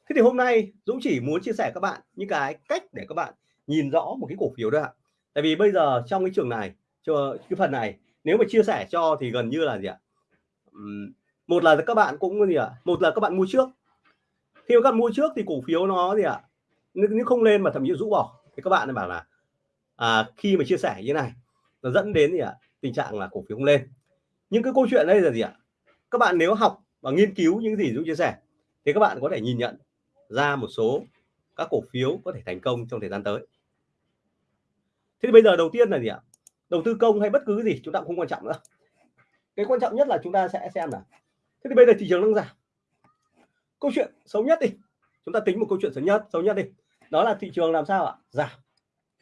Thế thì hôm nay Dũng chỉ muốn chia sẻ các bạn những cái cách để các bạn nhìn rõ một cái cổ phiếu đó ạ. Tại vì bây giờ trong cái trường này cho cái phần này nếu mà chia sẻ cho thì gần như là gì ạ? Một là các bạn cũng gì ạ? Một là các bạn mua trước. Khi các bạn mua trước thì cổ phiếu nó gì ạ? Nếu không lên mà thậm chí rũ bỏ. Thì các bạn bảo là à, khi mà chia sẻ như này nó dẫn đến gì ạ? Tình trạng là cổ phiếu không lên. Nhưng cái câu chuyện đây là gì ạ? Các bạn nếu học và nghiên cứu những gì Dũng chia sẻ, thì các bạn có thể nhìn nhận ra một số các cổ phiếu có thể thành công trong thời gian tới. Thế thì bây giờ đầu tiên là gì ạ? Đầu tư công hay bất cứ gì chúng ta cũng không quan trọng nữa. Cái quan trọng nhất là chúng ta sẽ xem là thế thì bây giờ thị trường đang giảm. Câu chuyện xấu nhất đi. Chúng ta tính một câu chuyện xấu nhất xấu nhất đi. Đó là thị trường làm sao ạ? Giảm.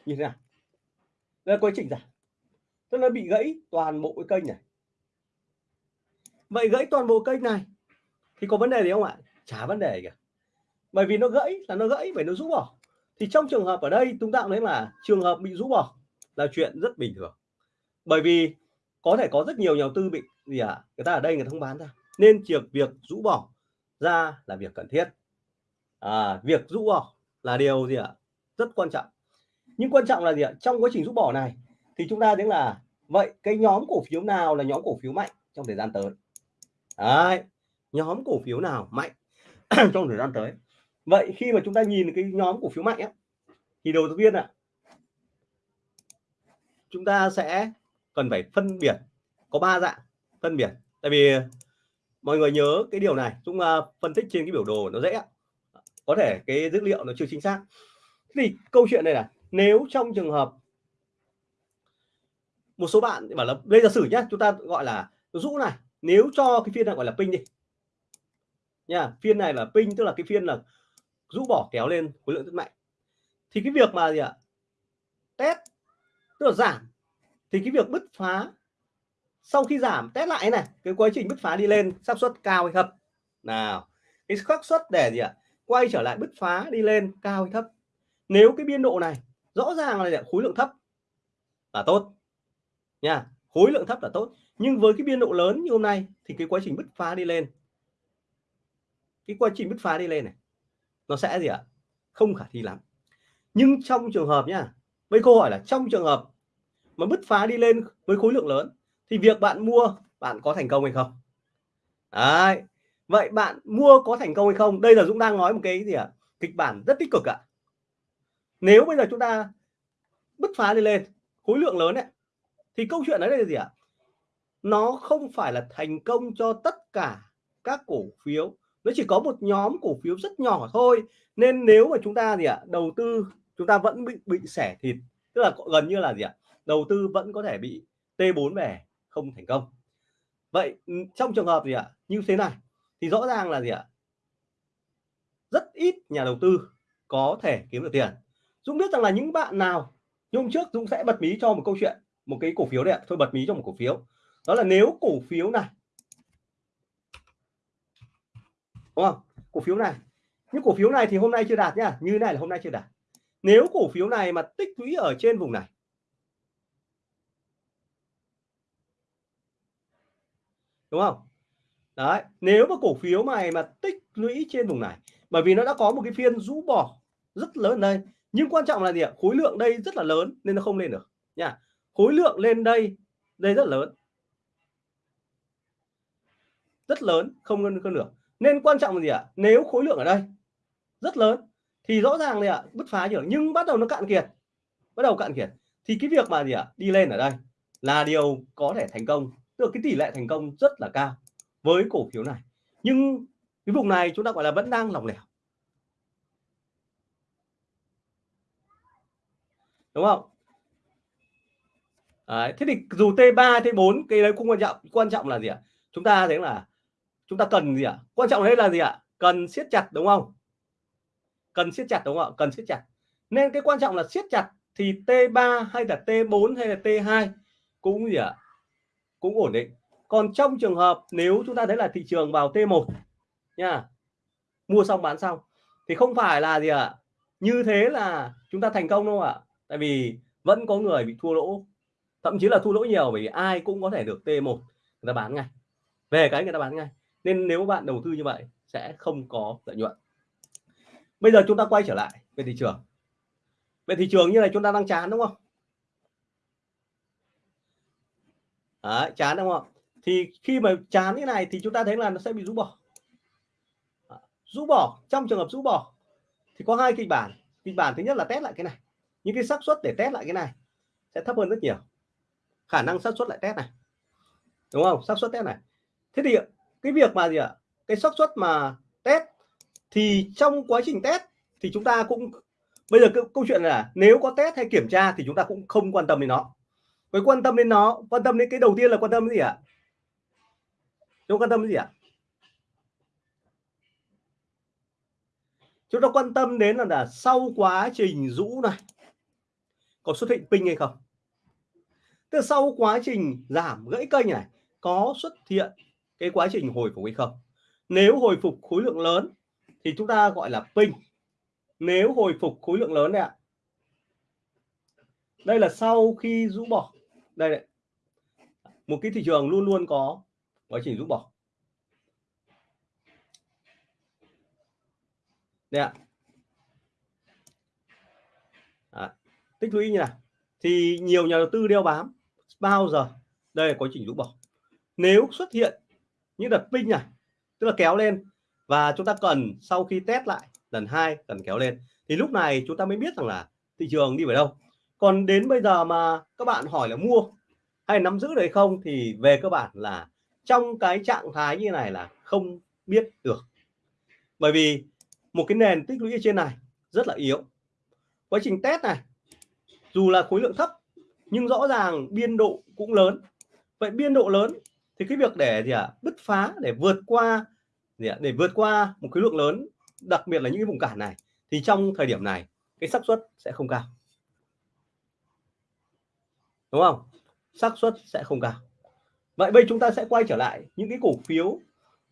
Như thế nào? Đây là quá trình giảm. Tức là bị gãy toàn bộ cái kênh này vậy gãy toàn bộ cây này. Thì có vấn đề gì không ạ? Chả vấn đề cả. Bởi vì nó gãy là nó gãy phải nó rũ bỏ. Thì trong trường hợp ở đây chúng ta cũng thấy là trường hợp bị rũ bỏ là chuyện rất bình thường. Bởi vì có thể có rất nhiều nhà đầu tư bị gì ạ? À? người ta ở đây người ta không bán ra. Nên việc việc rũ bỏ ra là việc cần thiết. À, việc rũ bỏ là điều gì ạ? À? rất quan trọng. Nhưng quan trọng là gì ạ? Trong quá trình rũ bỏ này thì chúng ta thấy là vậy cái nhóm cổ phiếu nào là nhóm cổ phiếu mạnh trong thời gian tới? Đấy, nhóm cổ phiếu nào mạnh trong thời gian tới? Vậy khi mà chúng ta nhìn cái nhóm cổ phiếu mạnh ấy, thì đầu tiên ạ chúng ta sẽ cần phải phân biệt có ba dạng phân biệt. Tại vì mọi người nhớ cái điều này chúng uh, phân tích trên cái biểu đồ nó dễ có thể cái dữ liệu nó chưa chính xác. Thì câu chuyện này là nếu trong trường hợp một số bạn bảo là đây giả sử nhé chúng ta gọi là rũ này nếu cho cái phiên này gọi là pin đi. Nha, phiên này là pin, tức là cái phiên là rũ bỏ kéo lên khối lượng rất mạnh. Thì cái việc mà gì ạ? Test, tức là giảm. Thì cái việc bứt phá, sau khi giảm, test lại này, cái quá trình bứt phá đi lên, xác suất cao hay thấp? Nào, cái xác suất để gì ạ? Quay trở lại bứt phá đi lên cao hay thấp? Nếu cái biên độ này rõ ràng là khối lượng thấp là tốt. Nha khối lượng thấp là tốt. Nhưng với cái biên độ lớn như hôm nay thì cái quá trình bứt phá đi lên, cái quá trình bứt phá đi lên này, nó sẽ gì ạ? Không khả thi lắm. Nhưng trong trường hợp nhá, với câu hỏi là trong trường hợp mà bứt phá đi lên với khối lượng lớn thì việc bạn mua, bạn có thành công hay không? Đấy. vậy bạn mua có thành công hay không? Đây là Dũng đang nói một cái gì ạ? Kịch bản rất tích cực ạ. Nếu bây giờ chúng ta bứt phá đi lên, khối lượng lớn ấy thì câu chuyện đấy là gì ạ? Nó không phải là thành công cho tất cả các cổ phiếu. Nó chỉ có một nhóm cổ phiếu rất nhỏ thôi. Nên nếu mà chúng ta gì ạ, đầu tư, chúng ta vẫn bị bị sẻ thịt, tức là gần như là gì ạ, đầu tư vẫn có thể bị T4 về không thành công. Vậy ừ, trong trường hợp gì ạ, như thế này, thì rõ ràng là gì ạ, rất ít nhà đầu tư có thể kiếm được tiền. Dũng biết rằng là những bạn nào hôm trước Dũng sẽ bật mí cho một câu chuyện một cái cổ phiếu đấy ạ. Thôi bật mí cho một cổ phiếu. Đó là nếu cổ phiếu này. Đúng không? Cổ phiếu này. Những cổ phiếu này thì hôm nay chưa đạt nhá. Như này là hôm nay chưa đạt. Nếu cổ phiếu này mà tích lũy ở trên vùng này. Đúng không? Đấy, nếu mà cổ phiếu này mà tích lũy trên vùng này, bởi vì nó đã có một cái phiên rũ bỏ rất lớn đây. Nhưng quan trọng là gì ạ? Khối lượng đây rất là lớn nên nó không lên được. Nha khối lượng lên đây đây rất lớn. Rất lớn, không hơn được. Nên quan trọng là gì ạ? Nếu khối lượng ở đây, rất lớn, thì rõ ràng là bứt phá nhiều. Nhưng bắt đầu nó cạn kiệt, bắt đầu cạn kiệt, thì cái việc mà gì ạ? Đi lên ở đây là điều có thể thành công. Tức cái tỷ lệ thành công rất là cao với cổ phiếu này. Nhưng cái vùng này chúng ta gọi là vẫn đang lỏng lẻo. Đúng không? Đấy, thế thì dù T3 T4 cái đấy cũng quan trọng quan trọng là gì ạ? Chúng ta thấy là chúng ta cần gì ạ? Quan trọng hết là gì ạ? Cần siết chặt đúng không? Cần siết chặt đúng không ạ? Cần siết chặt. Nên cái quan trọng là siết chặt thì T3 hay là T4 hay là T2 cũng gì ạ? Cũng ổn định. Còn trong trường hợp nếu chúng ta thấy là thị trường vào T1 nha mua xong bán xong thì không phải là gì ạ? Như thế là chúng ta thành công đâu ạ? Tại vì vẫn có người bị thua lỗ thậm chí là thu lỗ nhiều bởi vì ai cũng có thể được T1 người ta bán ngay. Về cái người ta bán ngay. Nên nếu bạn đầu tư như vậy sẽ không có lợi nhuận. Bây giờ chúng ta quay trở lại về thị trường. Về thị trường như này chúng ta đang chán đúng không? Đấy, chán đúng không? Thì khi mà chán như này thì chúng ta thấy là nó sẽ bị rũ bỏ. Rũ bỏ trong trường hợp rũ bỏ thì có hai kịch bản. Kịch bản thứ nhất là test lại cái này. Những cái xác suất để test lại cái này sẽ thấp hơn rất nhiều khả năng xác suất lại test này. Đúng không? Xác suất test này. Thế thì cái việc mà gì ạ? Cái xác suất mà test thì trong quá trình test thì chúng ta cũng bây giờ câu chuyện là nếu có test hay kiểm tra thì chúng ta cũng không quan tâm đến nó. Với quan tâm đến nó quan tâm đến cái đầu tiên là quan tâm đến gì ạ? Chúng quan tâm đến gì ạ? Chúng ta quan tâm đến là, là sau quá trình rũ này có xuất hiện pin hay không? Tức sau quá trình giảm gãy kênh này có xuất hiện cái quá trình hồi phục hay không? Nếu hồi phục khối lượng lớn thì chúng ta gọi là pin nếu hồi phục khối lượng lớn này ạ. Đây là sau khi rũ bỏ. Đây này. một cái thị trường luôn luôn có quá trình rũ bỏ. Đây ạ. À, tích lũy như này thì nhiều nhà đầu tư đeo bám bao giờ? Đây là quá trình rũ bỏ. Nếu xuất hiện những đợt pin này, tức là kéo lên, và chúng ta cần sau khi test lại lần hai, cần kéo lên, thì lúc này chúng ta mới biết rằng là thị trường đi về đâu. Còn đến bây giờ mà các bạn hỏi là mua hay nắm giữ đấy không, thì về cơ bản là trong cái trạng thái như này là không biết được. Bởi vì một cái nền tích lũy ở trên này rất là yếu. Quá trình test này, dù là khối lượng thấp nhưng rõ ràng biên độ cũng lớn. Vậy biên độ lớn thì cái việc để gì ạ à, bứt phá để vượt qua gì à, để vượt qua một khối lượng lớn đặc biệt là những cái vùng cản này thì trong thời điểm này cái xác suất sẽ không cao. Đúng không? Xác suất sẽ không cao. Vậy bây chúng ta sẽ quay trở lại những cái cổ phiếu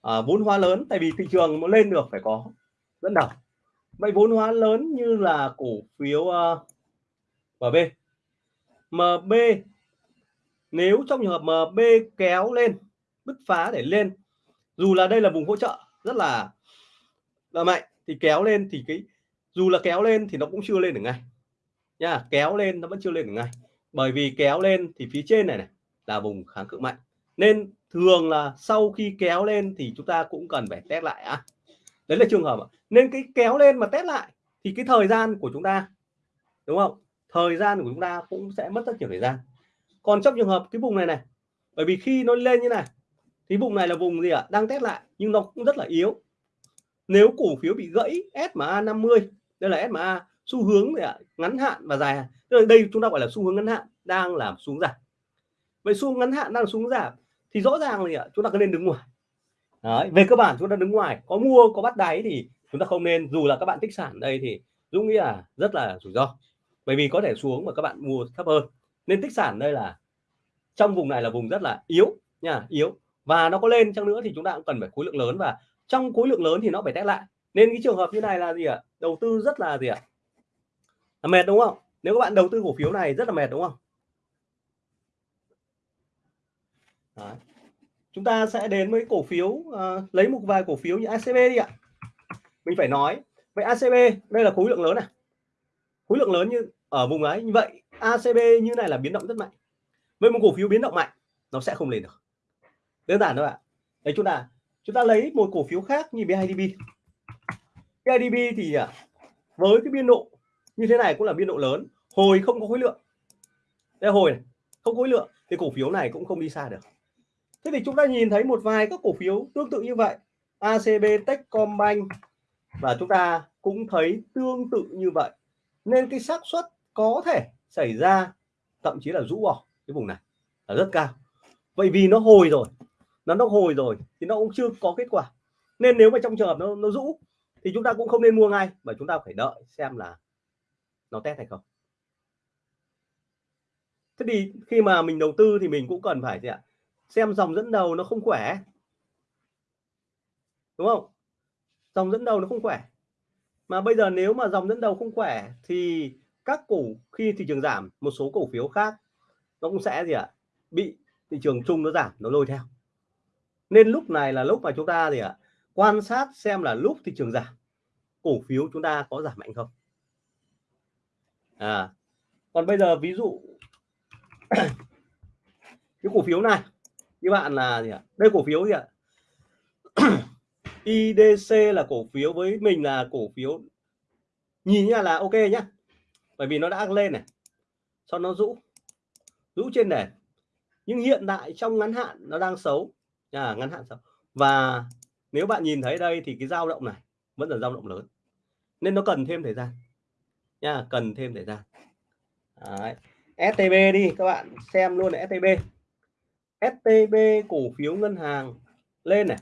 à, vốn hóa lớn tại vì thị trường muốn lên được phải có dẫn đầu. Vậy vốn hóa lớn như là cổ phiếu à, uh, MB MB nếu trong trường hợp MB kéo lên, bứt phá để lên, dù là đây là vùng hỗ trợ rất là là mạnh, thì kéo lên thì cái, dù là kéo lên thì nó cũng chưa lên được ngay. Nha, kéo lên nó vẫn chưa lên được ngay. Bởi vì kéo lên thì phía trên này này là vùng kháng cự mạnh. Nên thường là sau khi kéo lên thì chúng ta cũng cần phải test lại á. Đấy là trường hợp nên cái kéo lên mà test lại thì cái thời gian của chúng ta, đúng không? Thời gian của chúng ta cũng sẽ mất rất nhiều thời gian. Còn trong trường hợp cái vùng này này bởi vì khi nó lên như này thì vùng này là vùng gì ạ? À? đang test lại nhưng nó cũng rất là yếu. Nếu cổ phiếu bị gãy SMA 50 đây là SMA xu hướng gì ạ? Ngắn hạn và dài hạn. Đây chúng ta gọi là xu hướng ngắn hạn đang làm xuống giảm. Vậy xu hướng ngắn hạn đang xuống giảm thì rõ ràng là chúng ta có nên đứng ngoài. Đấy, về cơ bản chúng ta đứng ngoài có mua có bắt đáy thì chúng ta không nên. Dù là các bạn tích sản đây thì Dũng nghĩ là rất là rủi ro bởi vì có thể xuống mà các bạn mua thấp hơn. Nên tích sản đây là trong vùng này là vùng rất là yếu nha yếu. Và nó có lên chăng nữa thì chúng ta cũng cần phải khối lượng lớn. Và trong khối lượng lớn thì nó phải test lại. Nên cái trường hợp như này là gì ạ? Đầu tư rất là gì ạ? Là mệt đúng không? Nếu các bạn đầu tư cổ phiếu này rất là mệt đúng không? Đấy. chúng ta sẽ đến với cổ phiếu uh, lấy một vài cổ phiếu như ACB đi ạ. Mình phải nói vậy ACB đây là khối lượng lớn này. Khối lượng lớn như ở vùng ấy. Như vậy ACB như này là biến động rất mạnh. Với một cổ phiếu biến động mạnh nó sẽ không lên được. Đơn giản thôi ạ. Đấy chúng ta chúng ta lấy một cổ phiếu khác như BIDB BIDB thì à, với cái biên độ như thế này cũng là biên độ lớn. Hồi không có khối lượng. Đây hồi này, không khối lượng thì cổ phiếu này cũng không đi xa được. Thế thì chúng ta nhìn thấy một vài các cổ phiếu tương tự như vậy. ACB Techcombank và chúng ta cũng thấy tương tự như vậy. Nên cái xác suất có thể xảy ra, thậm chí là rũ bỏ cái vùng này là rất cao. Vậy vì nó hồi rồi, nó nó hồi rồi thì nó cũng chưa có kết quả. Nên nếu mà trong trường hợp nó nó rũ thì chúng ta cũng không nên mua ngay, mà chúng ta phải đợi xem là nó test hay không. Thế thì khi mà mình đầu tư thì mình cũng cần phải gì ạ? Xem dòng dẫn đầu nó không khỏe. Đúng không? Dòng dẫn đầu nó không khỏe. Mà bây giờ nếu mà dòng dẫn đầu không khỏe thì các cổ khi thị trường giảm, một số cổ phiếu khác nó cũng sẽ gì ạ, bị thị trường chung nó giảm, nó lôi theo. Nên lúc này là lúc mà chúng ta gì ạ, quan sát xem là lúc thị trường giảm, cổ phiếu chúng ta có giảm mạnh không. À còn bây giờ ví dụ cái cổ phiếu này, các bạn là gì ạ, đây cổ phiếu gì ạ? IDC là cổ phiếu với mình là cổ phiếu, nhìn nhá là ok nhá bởi vì nó đã lên này sau nó rũ rũ trên nền. Nhưng hiện tại trong ngắn hạn nó đang xấu. À, ngắn hạn xấu. Và nếu bạn nhìn thấy đây thì cái dao động này vẫn là dao động lớn. Nên nó cần thêm thời gian. Nha cần thêm thời gian. Đấy. STB đi các bạn xem luôn là STB STB cổ phiếu ngân hàng lên này.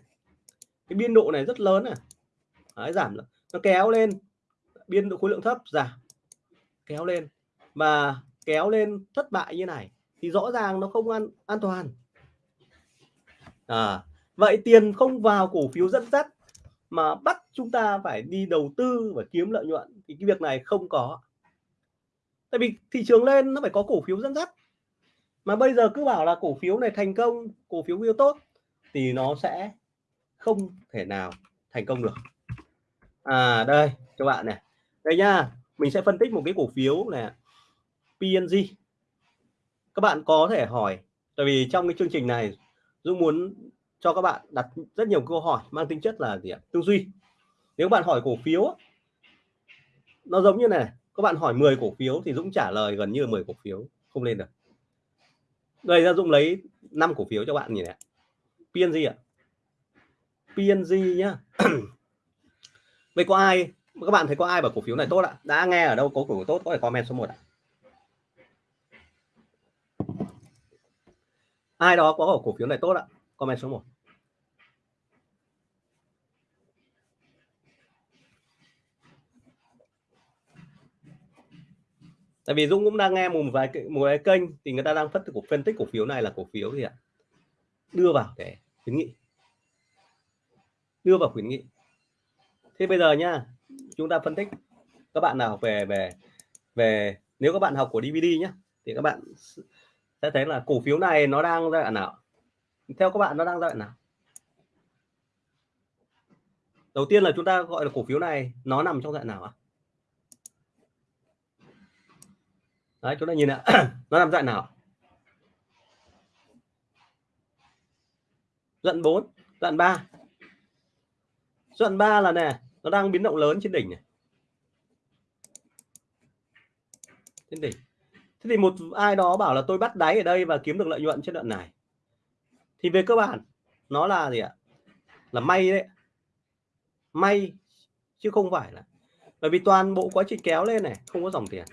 Cái biên độ này rất lớn này. Đấy, giảm nó kéo lên. Biên độ khối lượng thấp giảm kéo lên. Mà kéo lên thất bại như này thì rõ ràng nó không an an toàn. À, vậy tiền không vào cổ phiếu dẫn dắt mà bắt chúng ta phải đi đầu tư và kiếm lợi nhuận thì cái việc này không có. Tại vì thị trường lên nó phải có cổ phiếu dẫn dắt. Mà bây giờ cứ bảo là cổ phiếu này thành công cổ phiếu yêu tốt thì nó sẽ không thể nào thành công được. À đây cho bạn này. Đây nha mình sẽ phân tích một cái cổ phiếu này PNG các bạn có thể hỏi, tại vì trong cái chương trình này, Dũng muốn cho các bạn đặt rất nhiều câu hỏi mang tính chất là gì ạ? Tư duy. Nếu bạn hỏi cổ phiếu nó giống như này, các bạn hỏi 10 cổ phiếu thì Dũng trả lời gần như 10 cổ phiếu, không lên được. Đây ra Dũng lấy 5 cổ phiếu cho bạn nhìn này. PNG ạ. PNG nhá. Vậy có ai các bạn thấy có ai bảo cổ phiếu này tốt ạ? Đã nghe ở đâu có cổ phiếu tốt, có thể comment số 1 ạ. Ai đó có cổ phiếu này tốt ạ? Comment số 1 tại vì Dũng cũng đang nghe một vài một vài kênh thì người ta đang phân tích phân tích cổ phiếu này là cổ phiếu gì ạ? Đưa vào để khuyến nghị. Đưa vào khuyến nghị. Thế bây giờ nha chúng ta phân tích. Các bạn nào về về về, nếu các bạn học của DVD nhé thì các bạn sẽ thấy là cổ phiếu này nó đang giai đoạn nào. Theo các bạn nó đang giai đoạn nào? Đầu tiên là chúng ta gọi là cổ phiếu này nó nằm trong dạng nào ạ? Đấy, chúng ta nhìn ạ, nó nằm dạng nào? Đoạn 4 đoạn 3 đoạn 3 là nè nó đang biến động lớn trên đỉnh này. Trên đỉnh. Thế thì một ai đó bảo là tôi bắt đáy ở đây và kiếm được lợi nhuận trên đoạn này. Thì về cơ bản, nó là gì ạ? Là may đấy. May, chứ không phải là bởi vì toàn bộ quá trình kéo lên này, không có dòng tiền.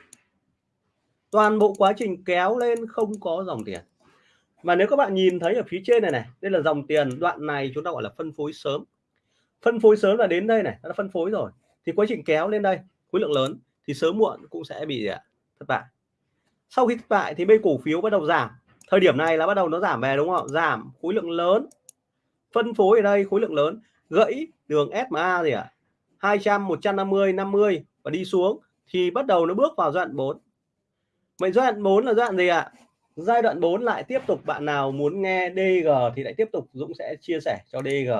Toàn bộ quá trình kéo lên không có dòng tiền. Mà nếu các bạn nhìn thấy ở phía trên này này, đây là dòng tiền, đoạn này chúng ta gọi là phân phối sớm phân phối sớm là đến đây này, đã phân phối rồi. Thì quá trình kéo lên đây, khối lượng lớn, thì sớm muộn cũng sẽ bị à, thất bại. Sau khi thất bại thì bên cổ phiếu bắt đầu giảm. Thời điểm này là bắt đầu nó giảm về, đúng không giảm khối lượng lớn. Phân phối ở đây, khối lượng lớn. Gãy đường SMA gì ạ? à? 200 150 50 và đi xuống thì bắt đầu nó bước vào giai đoạn 4 vậy giai đoạn 4 là giai đoạn gì ạ? À? giai đoạn 4 lại tiếp tục bạn nào muốn nghe DG thì lại tiếp tục Dũng sẽ chia sẻ cho DG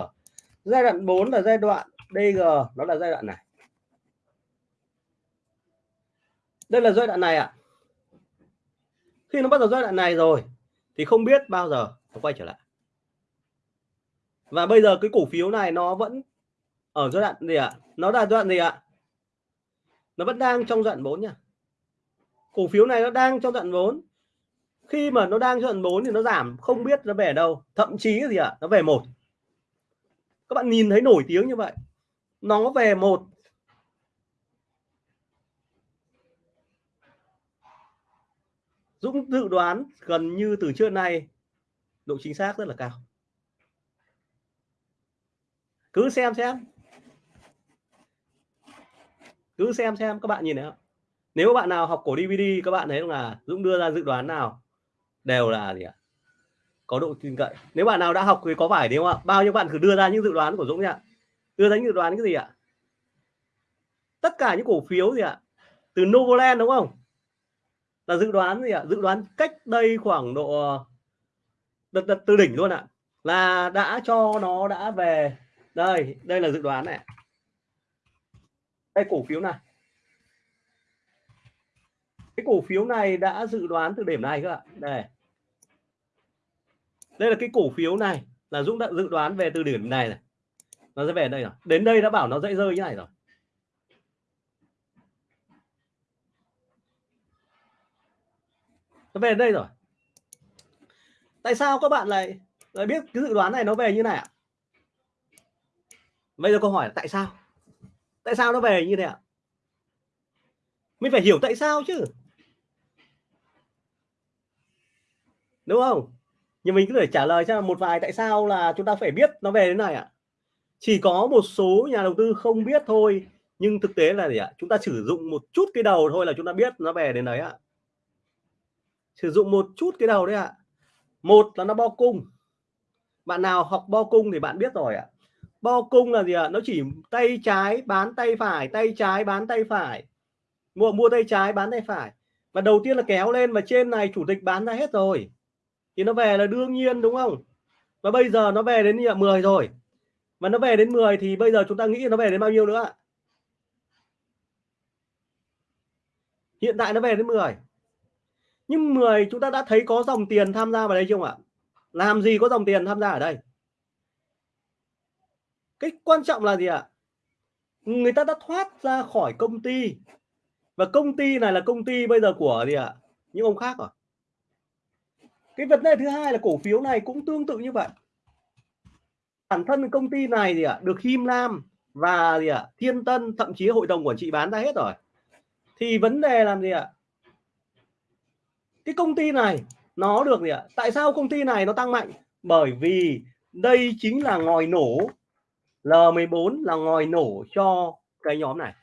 giai đoạn 4 là giai đoạn DG nó là giai đoạn này đây là giai đoạn này ạ à. khi nó bắt đầu giai đoạn này rồi thì không biết bao giờ nó quay trở lại và bây giờ cái cổ phiếu này nó vẫn ở giai đoạn gì ạ à? nó là giai đoạn gì ạ à? nó vẫn đang trong giai đoạn 4 nha cổ phiếu này nó đang trong giai đoạn 4 khi mà nó đang giai đoạn 4 thì nó giảm, không biết nó về đâu thậm chí gì ạ à? nó về một các bạn nhìn thấy nổi tiếng như vậy. Nó về một Dũng dự đoán gần như từ trước nay, độ chính xác rất là cao. Cứ xem xem. Cứ xem xem, các bạn nhìn thấy không? Nếu bạn nào học cổ DVD các bạn thấy là Dũng đưa ra dự đoán nào đều là gì ạ? Có độ tin cậy. Nếu bạn nào đã học thì có phải đúng không ạ? Bao nhiêu bạn thử đưa ra những dự đoán của Dũng nhỉ đưa ra những dự đoán cái gì ạ? Tất cả những cổ phiếu gì ạ? Từ Novoland đúng không? Là dự đoán gì ạ? Dự đoán cách đây khoảng độ đợt, đợt từ đỉnh luôn ạ. Là đã cho nó đã về. Đây đây là dự đoán này. Đây cổ phiếu này. Cái cổ phiếu này đã dự đoán từ điểm này cơ ạ. Đây đây là cái cổ phiếu này là Dũng đã dự đoán về từ điểm này này. Nó sẽ về đây rồi. Đến đây đã bảo nó dễ rơi như này rồi. Nó về đây rồi. Tại sao các bạn lại lại biết cái dự đoán này nó về như này ạ? Bây giờ câu hỏi là tại sao? Tại sao nó về như thế ạ? Mình phải hiểu tại sao chứ. Đúng không? Nhưng mình cứ thể trả lời cho một vài tại sao là chúng ta phải biết nó về thế này ạ. Chỉ có một số nhà đầu tư không biết thôi, nhưng thực tế là gì ạ? Chúng ta sử dụng một chút cái đầu thôi là chúng ta biết nó về đến đấy ạ. Sử dụng một chút cái đầu đấy ạ. Một là nó bo cung. Bạn nào học bo cung thì bạn biết rồi ạ. Bo cung là gì ạ? Nó chỉ tay trái bán tay phải, tay trái bán tay phải. Mua mua tay trái bán tay phải. Và đầu tiên là kéo lên và trên này chủ tịch bán ra hết rồi thì nó về là đương nhiên, đúng không? Và bây giờ nó về đến như 10 rồi. Mà nó về đến 10 thì bây giờ chúng ta nghĩ nó về đến bao nhiêu nữa hiện tại nó về đến 10 nhưng 10 chúng ta đã thấy có dòng tiền tham gia vào đây chưa ạ? Làm gì có dòng tiền tham gia ở đây? Cái quan trọng là gì ạ? Người ta đã thoát ra khỏi công ty. Và công ty này là công ty bây giờ của gì ạ? Những ông khác rồi cái vấn đề thứ hai là cổ phiếu này cũng tương tự như vậy. Bản thân công ty này gì ạ, được Him Lam và gì ạ, Thiên Tân, thậm chí hội đồng quản trị bán ra hết rồi. Thì vấn đề làm gì ạ? Cái công ty này, nó được gì ạ? Tại sao công ty này nó tăng mạnh? Bởi vì đây chính là ngòi nổ L14 là ngòi nổ cho cái nhóm này.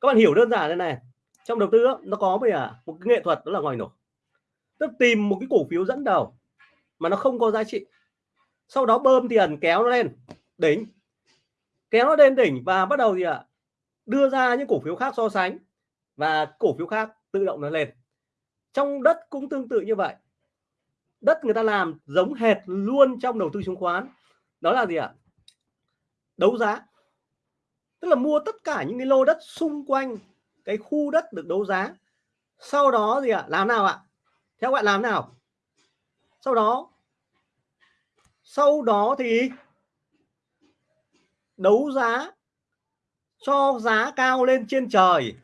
Các bạn hiểu đơn giản thế này. Trong đầu tư nó có bây giờ một cái nghệ thuật đó là ngòi nổ tức tìm một cái cổ phiếu dẫn đầu mà nó không có giá trị. Sau đó bơm tiền kéo nó lên, đỉnh. Kéo nó lên đỉnh và bắt đầu gì ạ? Đưa ra những cổ phiếu khác so sánh và cổ phiếu khác tự động nó lên. Trong đất cũng tương tự như vậy. Đất người ta làm giống hệt luôn trong đầu tư chứng khoán. Đó là gì ạ? Đấu giá. Tức là mua tất cả những cái lô đất xung quanh cái khu đất được đấu giá. Sau đó gì ạ? Làm nào ạ? Theo bạn làm nào. Sau đó sau đó thì đấu giá, cho giá cao lên trên trời.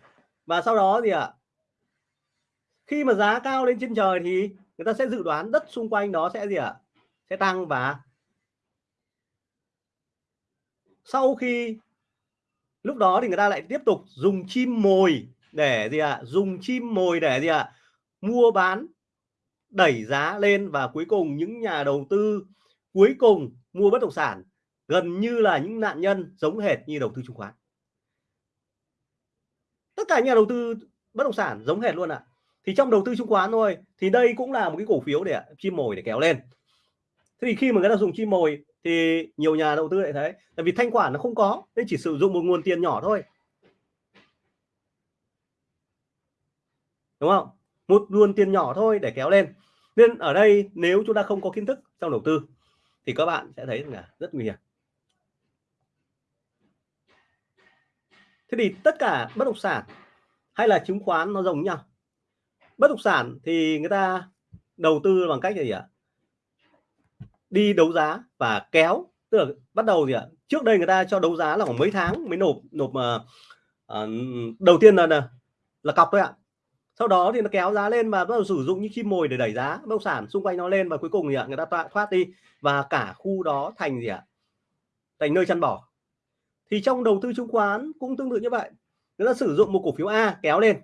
Và sau đó gì ạ? Khi mà giá cao lên trên trời thì người ta sẽ dự đoán đất xung quanh đó sẽ gì ạ? Sẽ tăng và sau khi, lúc đó thì người ta lại tiếp tục dùng chim mồi để gì ạ? Dùng chim mồi để gì ạ? Mua bán đẩy giá lên và cuối cùng những nhà đầu tư cuối cùng mua bất động sản gần như là những nạn nhân giống hệt như đầu tư chứng khoán. Tất cả nhà đầu tư bất động sản giống hệt luôn ạ. À. thì trong đầu tư chứng khoán thôi, thì đây cũng là một cái cổ phiếu để chim mồi để kéo lên. Thế thì khi mà người ta dùng chim mồi thì nhiều nhà đầu tư lại thấy tại vì thanh khoản nó không có nên chỉ sử dụng một nguồn tiền nhỏ thôi. Đúng không? Một luồn tiền nhỏ thôi để kéo lên. Nên ở đây nếu chúng ta không có kiến thức trong đầu tư thì các bạn sẽ thấy là rất nguy hiểm. Thế thì tất cả bất động sản hay là chứng khoán nó giống nhau. Bất động sản thì người ta đầu tư bằng cách gì ạ? Đi đấu giá và kéo. Tức là bắt đầu gì ạ? Trước đây người ta cho đấu giá là khoảng mấy tháng mới nộp nộp uh, uh, đầu tiên là là cọc thôi ạ sau đó thì nó kéo giá lên và bắt đầu sử dụng những chim mồi để đẩy giá bất động sản xung quanh nó lên và cuối cùng thì người ta thoát đi. Và cả khu đó thành gì ạ? Thành nơi chăn bỏ thì trong đầu tư chứng khoán cũng tương tự như vậy. Người ta sử dụng một cổ phiếu A kéo lên.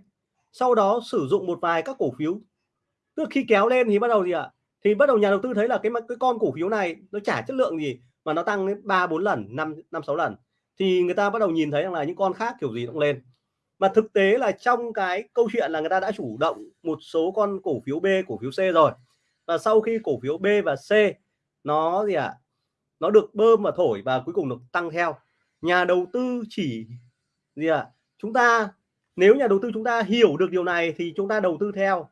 Sau đó sử dụng một vài các cổ phiếu. Tức khi kéo lên thì bắt đầu gì ạ? Thì bắt đầu nhà đầu tư thấy là cái cái con cổ phiếu này nó trả chất lượng gì mà nó tăng đến ba bốn lần, năm năm sáu lần. Thì người ta bắt đầu nhìn thấy rằng là những con khác kiểu gì cũng lên mà thực tế là trong cái câu chuyện là người ta đã chủ động một số con cổ phiếu B cổ phiếu C rồi. Và sau khi cổ phiếu B và C nó gì ạ à, nó được bơm và thổi và cuối cùng được tăng theo nhà đầu tư chỉ gì ạ à, chúng ta nếu nhà đầu tư chúng ta hiểu được điều này thì chúng ta đầu tư theo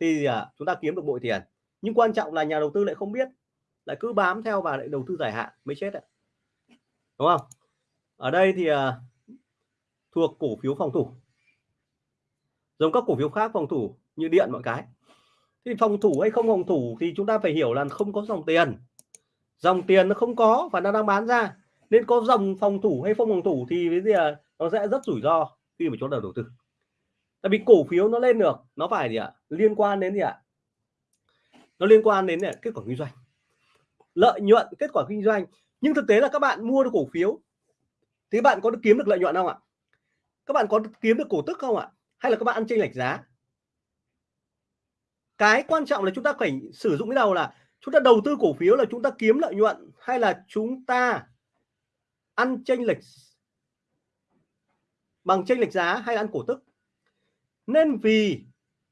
thì à, chúng ta kiếm được bội tiền. Nhưng quan trọng là nhà đầu tư lại không biết lại cứ bám theo và lại đầu tư dài hạn mới chết ạ. Đúng không? Ở đây thì à, thuộc cổ phiếu phòng thủ. Giống các cổ phiếu khác phòng thủ như điện mọi cái. Thì phòng thủ hay không phòng thủ thì chúng ta phải hiểu là không có dòng tiền. Dòng tiền nó không có và nó đang bán ra. Nên có dòng phòng thủ hay không phòng thủ thì cái gì à, nó sẽ rất rủi ro khi mà chúng ta đầu tư. Tại vì cổ phiếu nó lên được nó phải gì ạ? Liên quan đến gì ạ? Nó liên quan đến kết quả kinh doanh. Lợi nhuận kết quả kinh doanh. Nhưng thực tế là các bạn mua được cổ phiếu thì bạn có được kiếm được lợi nhuận không ạ? Các bạn có kiếm được cổ tức không ạ? Hay là các bạn ăn chênh lệch giá? Cái quan trọng là chúng ta phải sử dụng cái đầu là chúng ta đầu tư cổ phiếu là chúng ta kiếm lợi nhuận hay là chúng ta ăn chênh lệch bằng chênh lệch giá hay ăn cổ tức? Nên vì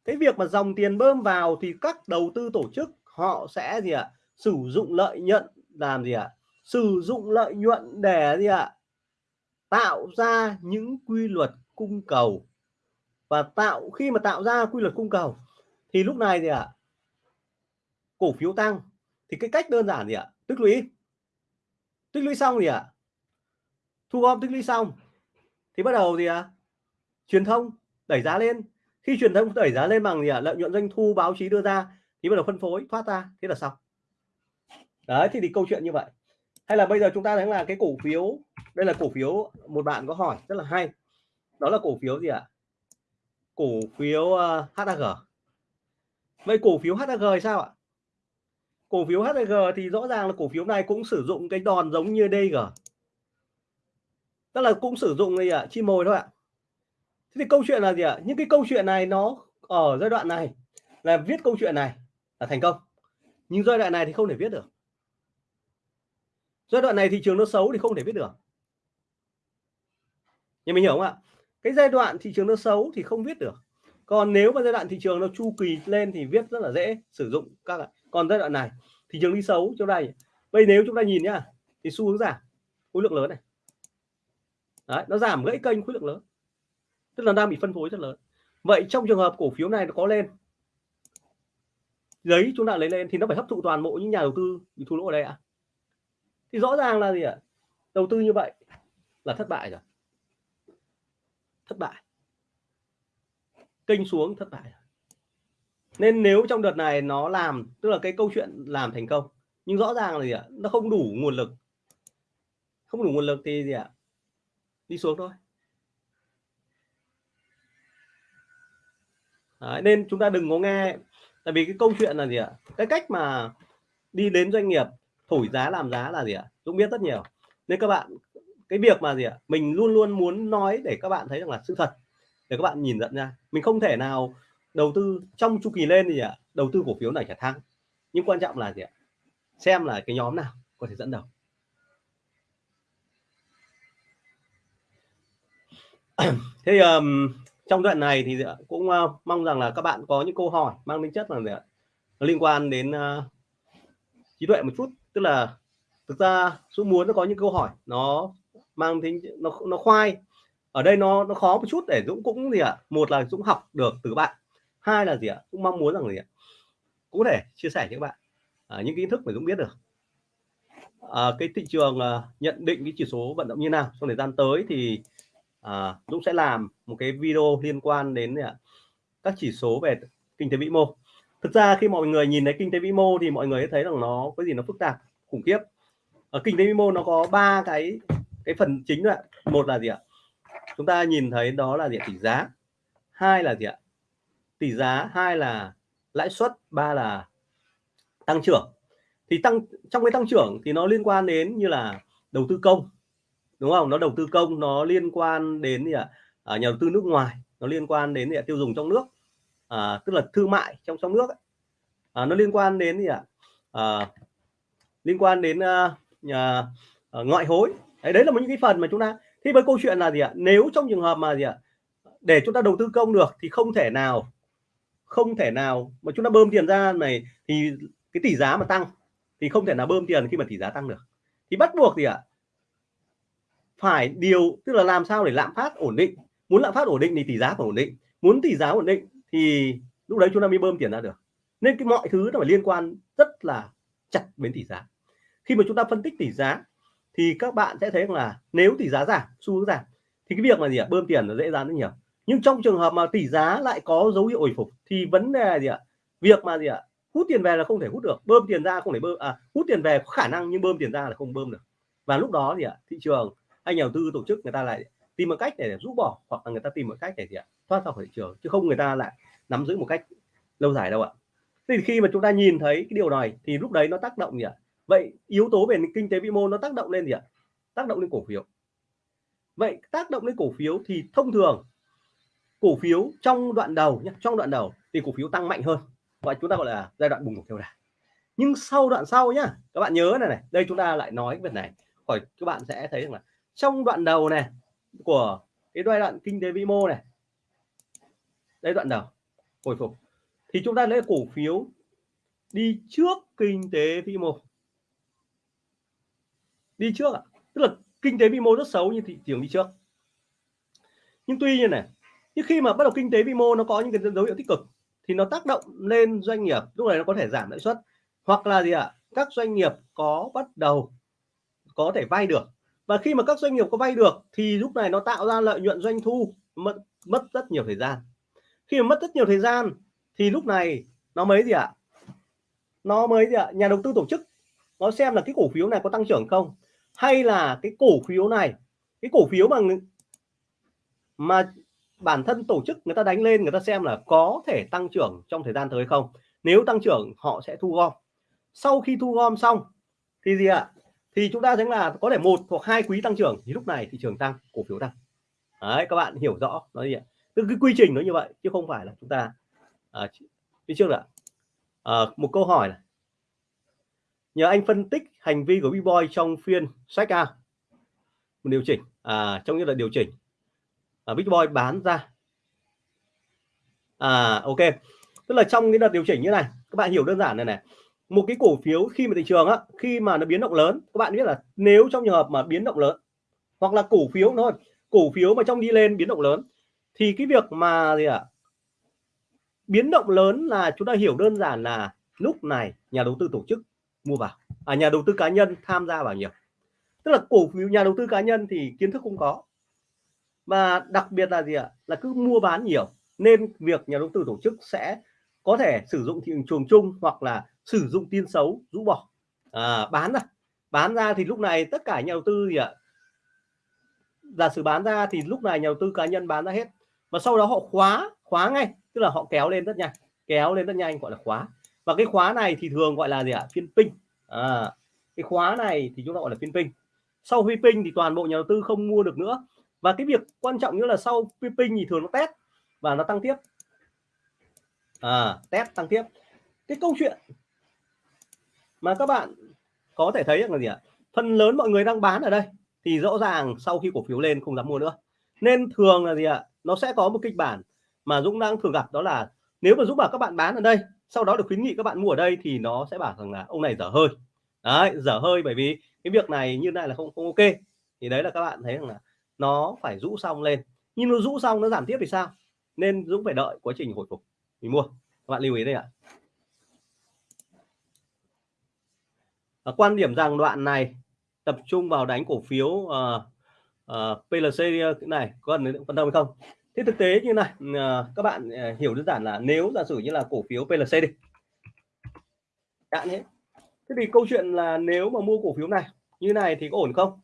cái việc mà dòng tiền bơm vào thì các đầu tư tổ chức họ sẽ gì ạ? Sử dụng lợi nhuận làm gì ạ? Sử dụng lợi nhuận để gì ạ? Tạo ra những quy luật cung cầu. Và tạo khi mà tạo ra quy luật cung cầu thì lúc này gì ạ cổ phiếu tăng. Thì cái cách đơn giản gì ạ tích lũy. Tích lũy xong gì ạ thu gom tích lũy xong thì bắt đầu gì ạ truyền thông đẩy giá lên. Khi truyền thông đẩy giá lên bằng gì ạ lợi nhuận doanh thu báo chí đưa ra thì bắt đầu phân phối thoát ra thế là xong. Đấy thì, thì câu chuyện như vậy. Hay là bây giờ chúng ta thấy là cái cổ phiếu đây là cổ phiếu một bạn có hỏi rất là hay. Đó là cổ phiếu gì ạ? Cổ phiếu ờ, uh, HAG vậy cổ phiếu HAG thì sao ạ? Cổ phiếu HAG thì rõ ràng là cổ phiếu này cũng sử dụng cái đòn giống như DG tức là cũng sử dụng gì ạ? Chi mồi thôi ạ. Thế thì câu chuyện là gì ạ? Những cái câu chuyện này nó ở giai đoạn này là viết câu chuyện này là thành công. Nhưng giai đoạn này thì không thể viết được. Giai đoạn này thị trường nó xấu thì không thể viết được nhưng mình hiểu không ạ? Cái giai đoạn thị trường nó xấu thì không viết được. Còn nếu mà giai đoạn thị trường nó chu kỳ lên thì viết rất là dễ sử dụng các bạn còn giai đoạn này thị trường đi xấu chỗ đây bây nếu chúng ta nhìn nhá thì xu hướng giảm khối lượng lớn này. Đấy, nó giảm gãy kênh khối lượng lớn. Tức là đang bị phân phối rất lớn. Vậy trong trường hợp cổ phiếu này nó có lên giấy chúng ta lấy lên thì nó phải hấp thụ toàn bộ những nhà đầu tư bị thua lỗ ở đây ạ. À? thì rõ ràng là gì ạ? Đầu tư như vậy là thất bại rồi thất bại. Kênh xuống thất bại. Nên nếu trong đợt này nó làm tức là cái câu chuyện làm thành công nhưng rõ ràng là gì ạ? Nó không đủ nguồn lực. Không đủ nguồn lực thì gì ạ? Đi xuống thôi. Đấy, nên chúng ta đừng có nghe. Tại vì cái câu chuyện là gì ạ? Cái cách mà đi đến doanh nghiệp thổi giá làm giá là gì ạ? Dũng biết rất nhiều. Nên các bạn cái việc mà gì ạ? Mình luôn luôn muốn nói để các bạn thấy rằng là sự thật để các bạn nhìn nhận ra. Mình không thể nào đầu tư trong chu kỳ lên thì ạ? Đầu tư cổ phiếu này trả thắng. Nhưng quan trọng là gì ạ? Xem là cái nhóm nào có thể dẫn đầu. Thế um, trong đoạn này thì cũng uh, mong rằng là các bạn có những câu hỏi mang tính chất là gì ạ? Liên quan đến uh, trí tuệ một chút. Tức là thực ra Dũng muốn nó có những câu hỏi nó mang tính nó nó khoai. Ở đây nó nó khó một chút để Dũng cũng gì ạ? Một là Dũng học được từ bạn. Hai là gì ạ? Cũng mong muốn rằng gì ạ? Cũng để thể chia sẻ với các bạn à, những kiến thức mà Dũng biết được. À, cái thị trường à, nhận định cái chỉ số vận động như nào trong thời gian tới thì à, Dũng sẽ làm một cái video liên quan đến à, các chỉ số về kinh tế vĩ mô. Thực ra khi mọi người nhìn thấy kinh tế vĩ mô thì mọi người thấy rằng nó có gì nó phức tạp khủng khiếp. Ở kinh tế vĩ mô nó có ba cái cái phần chính là một là gì ạ? Chúng ta nhìn thấy đó là gì tỷ giá. Hai là gì ạ? Tỷ giá hai là lãi suất ba là tăng trưởng. Thì tăng trong cái tăng trưởng thì nó liên quan đến như là đầu tư công đúng không? Nó đầu tư công nó liên quan đến gì ạ? À, nhà đầu tư nước ngoài nó liên quan đến gì ạ? tiêu dùng trong nước. À, tức là thương mại trong trong nước ấy. À, nó liên quan đến gì ạ? À, liên quan đến uh, nhà, uh, ngoại hối đấy, đấy là một những cái phần mà chúng ta thì với câu chuyện là gì ạ? Nếu trong trường hợp mà gì ạ? Để chúng ta đầu tư công được thì không thể nào không thể nào mà chúng ta bơm tiền ra này thì cái tỷ giá mà tăng thì không thể nào bơm tiền khi mà tỷ giá tăng được. Thì bắt buộc gì ạ? Phải điều tức là làm sao để lạm phát ổn định. Muốn lạm phát ổn định thì tỷ giá phải ổn định. Muốn tỷ giá ổn định thì lúc đấy chúng ta mới bơm tiền ra được. Nên cái mọi thứ nó phải liên quan rất là chặt đến tỷ giá. Khi mà chúng ta phân tích tỷ giá thì các bạn sẽ thấy là nếu tỷ giá giảm xu hướng giảm thì cái việc là gì ạ bơm tiền nó dễ dàng rất nhiều. Nhưng trong trường hợp mà tỷ giá lại có dấu hiệu hồi phục thì vấn đề là gì ạ? Việc mà gì ạ? Hút tiền về là không thể hút được bơm tiền ra không thể bơm à, hút tiền về có khả năng nhưng bơm tiền ra là không bơm được. Và lúc đó thì ạ? Thị trường anh nhà đầu tư tổ chức người ta lại tìm một cách để rũ bỏ hoặc là người ta tìm một cách để gì ạ? Thoát ra khỏi thị trường chứ không người ta lại nắm giữ một cách lâu dài đâu ạ. Thì khi mà chúng ta nhìn thấy cái điều này thì lúc đấy nó tác động gì ạ? Vậy yếu tố về kinh tế vĩ mô nó tác động lên gì ạ? Tác động lên cổ phiếu. Vậy tác động lên cổ phiếu thì thông thường cổ phiếu trong đoạn đầu nhé trong đoạn đầu thì cổ phiếu tăng mạnh hơn. Gọi chúng ta gọi là giai đoạn bùng nổ theo đà. Nhưng sau đoạn sau nhá, các bạn nhớ này này, đây chúng ta lại nói việc này khỏi các bạn sẽ thấy rằng là trong đoạn đầu này của cái giai đoạn kinh tế vĩ mô này, đây đoạn đầu, hồi phục, thì chúng ta lấy cổ phiếu đi trước kinh tế vĩ mô đi trước ạ. Tức là kinh tế vĩ mô rất xấu như thị trường đi trước. Nhưng tuy nhiên này, nhưng khi mà bắt đầu kinh tế vĩ mô nó có những cái dấu hiệu tích cực, thì nó tác động lên doanh nghiệp, lúc này nó có thể giảm lãi suất. Hoặc là gì ạ? Các doanh nghiệp có bắt đầu, có thể vay được. Và khi mà các doanh nghiệp có vay được, thì lúc này nó tạo ra lợi nhuận doanh thu, mất mất rất nhiều thời gian. Khi mà mất rất nhiều thời gian, thì lúc này nó mới gì ạ? Nó mới gì ạ? Nhà đầu tư tổ chức, nó xem là cái cổ phiếu này có tăng trưởng không? Hay là cái cổ phiếu này cái cổ phiếu mà mà bản thân tổ chức người ta đánh lên người ta xem là có thể tăng trưởng trong thời gian tới không? Nếu tăng trưởng họ sẽ thu gom. Sau khi thu gom xong thì gì ạ? Thì chúng ta thấy là có thể một hoặc hai quý tăng trưởng thì lúc này thị trường tăng cổ phiếu tăng. Đấy các bạn hiểu rõ nó gì ạ tức cái quy trình nó như vậy chứ không phải là chúng ta à, phía trước là à, một câu hỏi là nhờ anh phân tích hành vi của B-Boy trong phiên sách A. Một điều chỉnh à, trong những là điều chỉnh. À, Big Boy bán ra. À ok. Tức là trong cái đợt điều chỉnh như này các bạn hiểu đơn giản này này. Một cái cổ phiếu khi mà thị trường á khi mà nó biến động lớn các bạn biết là nếu trong trường hợp mà biến động lớn hoặc là cổ phiếu thôi cổ phiếu mà trong đi lên biến động lớn thì cái việc mà gì ạ? À, biến động lớn là chúng ta hiểu đơn giản là lúc này nhà đầu tư tổ chức mua vào. À nhà đầu tư cá nhân tham gia vào nhiều. Tức là cổ phiếu nhà đầu tư cá nhân thì kiến thức không có. Và đặc biệt là gì ạ? Là cứ mua bán nhiều nên việc nhà đầu tư tổ chức sẽ có thể sử dụng thị trường chung hoặc là sử dụng tin xấu rũ bỏ. À, bán ra. Bán ra thì lúc này tất cả nhà đầu tư gì ạ? Giả sử bán ra thì lúc này nhà đầu tư cá nhân bán ra hết. Và sau đó họ khóa khóa ngay. Tức là họ kéo lên rất nhanh. Kéo lên rất nhanh gọi là khóa và cái khóa này thì thường gọi là gì ạ? Phiên pin à, cái khóa này thì chúng ta gọi là phiên pin sau phiên pin thì toàn bộ nhà đầu tư không mua được nữa. Và cái việc quan trọng nữa là sau phiên pin thì thường nó test và nó tăng tiếp. À, test tăng tiếp. Cái câu chuyện mà các bạn có thể thấy là gì ạ? Phần lớn mọi người đang bán ở đây thì rõ ràng sau khi cổ phiếu lên không dám mua nữa. Nên thường là gì ạ? Nó sẽ có một kịch bản mà Dũng đang thường gặp đó là nếu mà Dũng bảo các bạn bán ở đây sau đó được khuyến nghị các bạn mua ở đây thì nó sẽ bảo rằng là ông này dở hơi. Đấy dở hơi bởi vì cái việc này như này là không không ok. Thì đấy là các bạn thấy rằng là nó phải rũ xong lên. Nhưng nó rũ xong nó giảm tiếp thì sao? Nên Dũng phải đợi quá trình hồi phục. Mình mua. Các bạn lưu ý đây ạ. À, quan điểm rằng đoạn này tập trung vào đánh cổ phiếu ờ, ờ, uh, uh, PLC này có cần quan tâm hay không? Thế thực tế như này ờ, các bạn ờ, hiểu đơn giản là nếu giả sử như là cổ phiếu PLC đi. Đạn hết. Thế thì câu chuyện là nếu mà mua cổ phiếu này, như này thì có ổn không?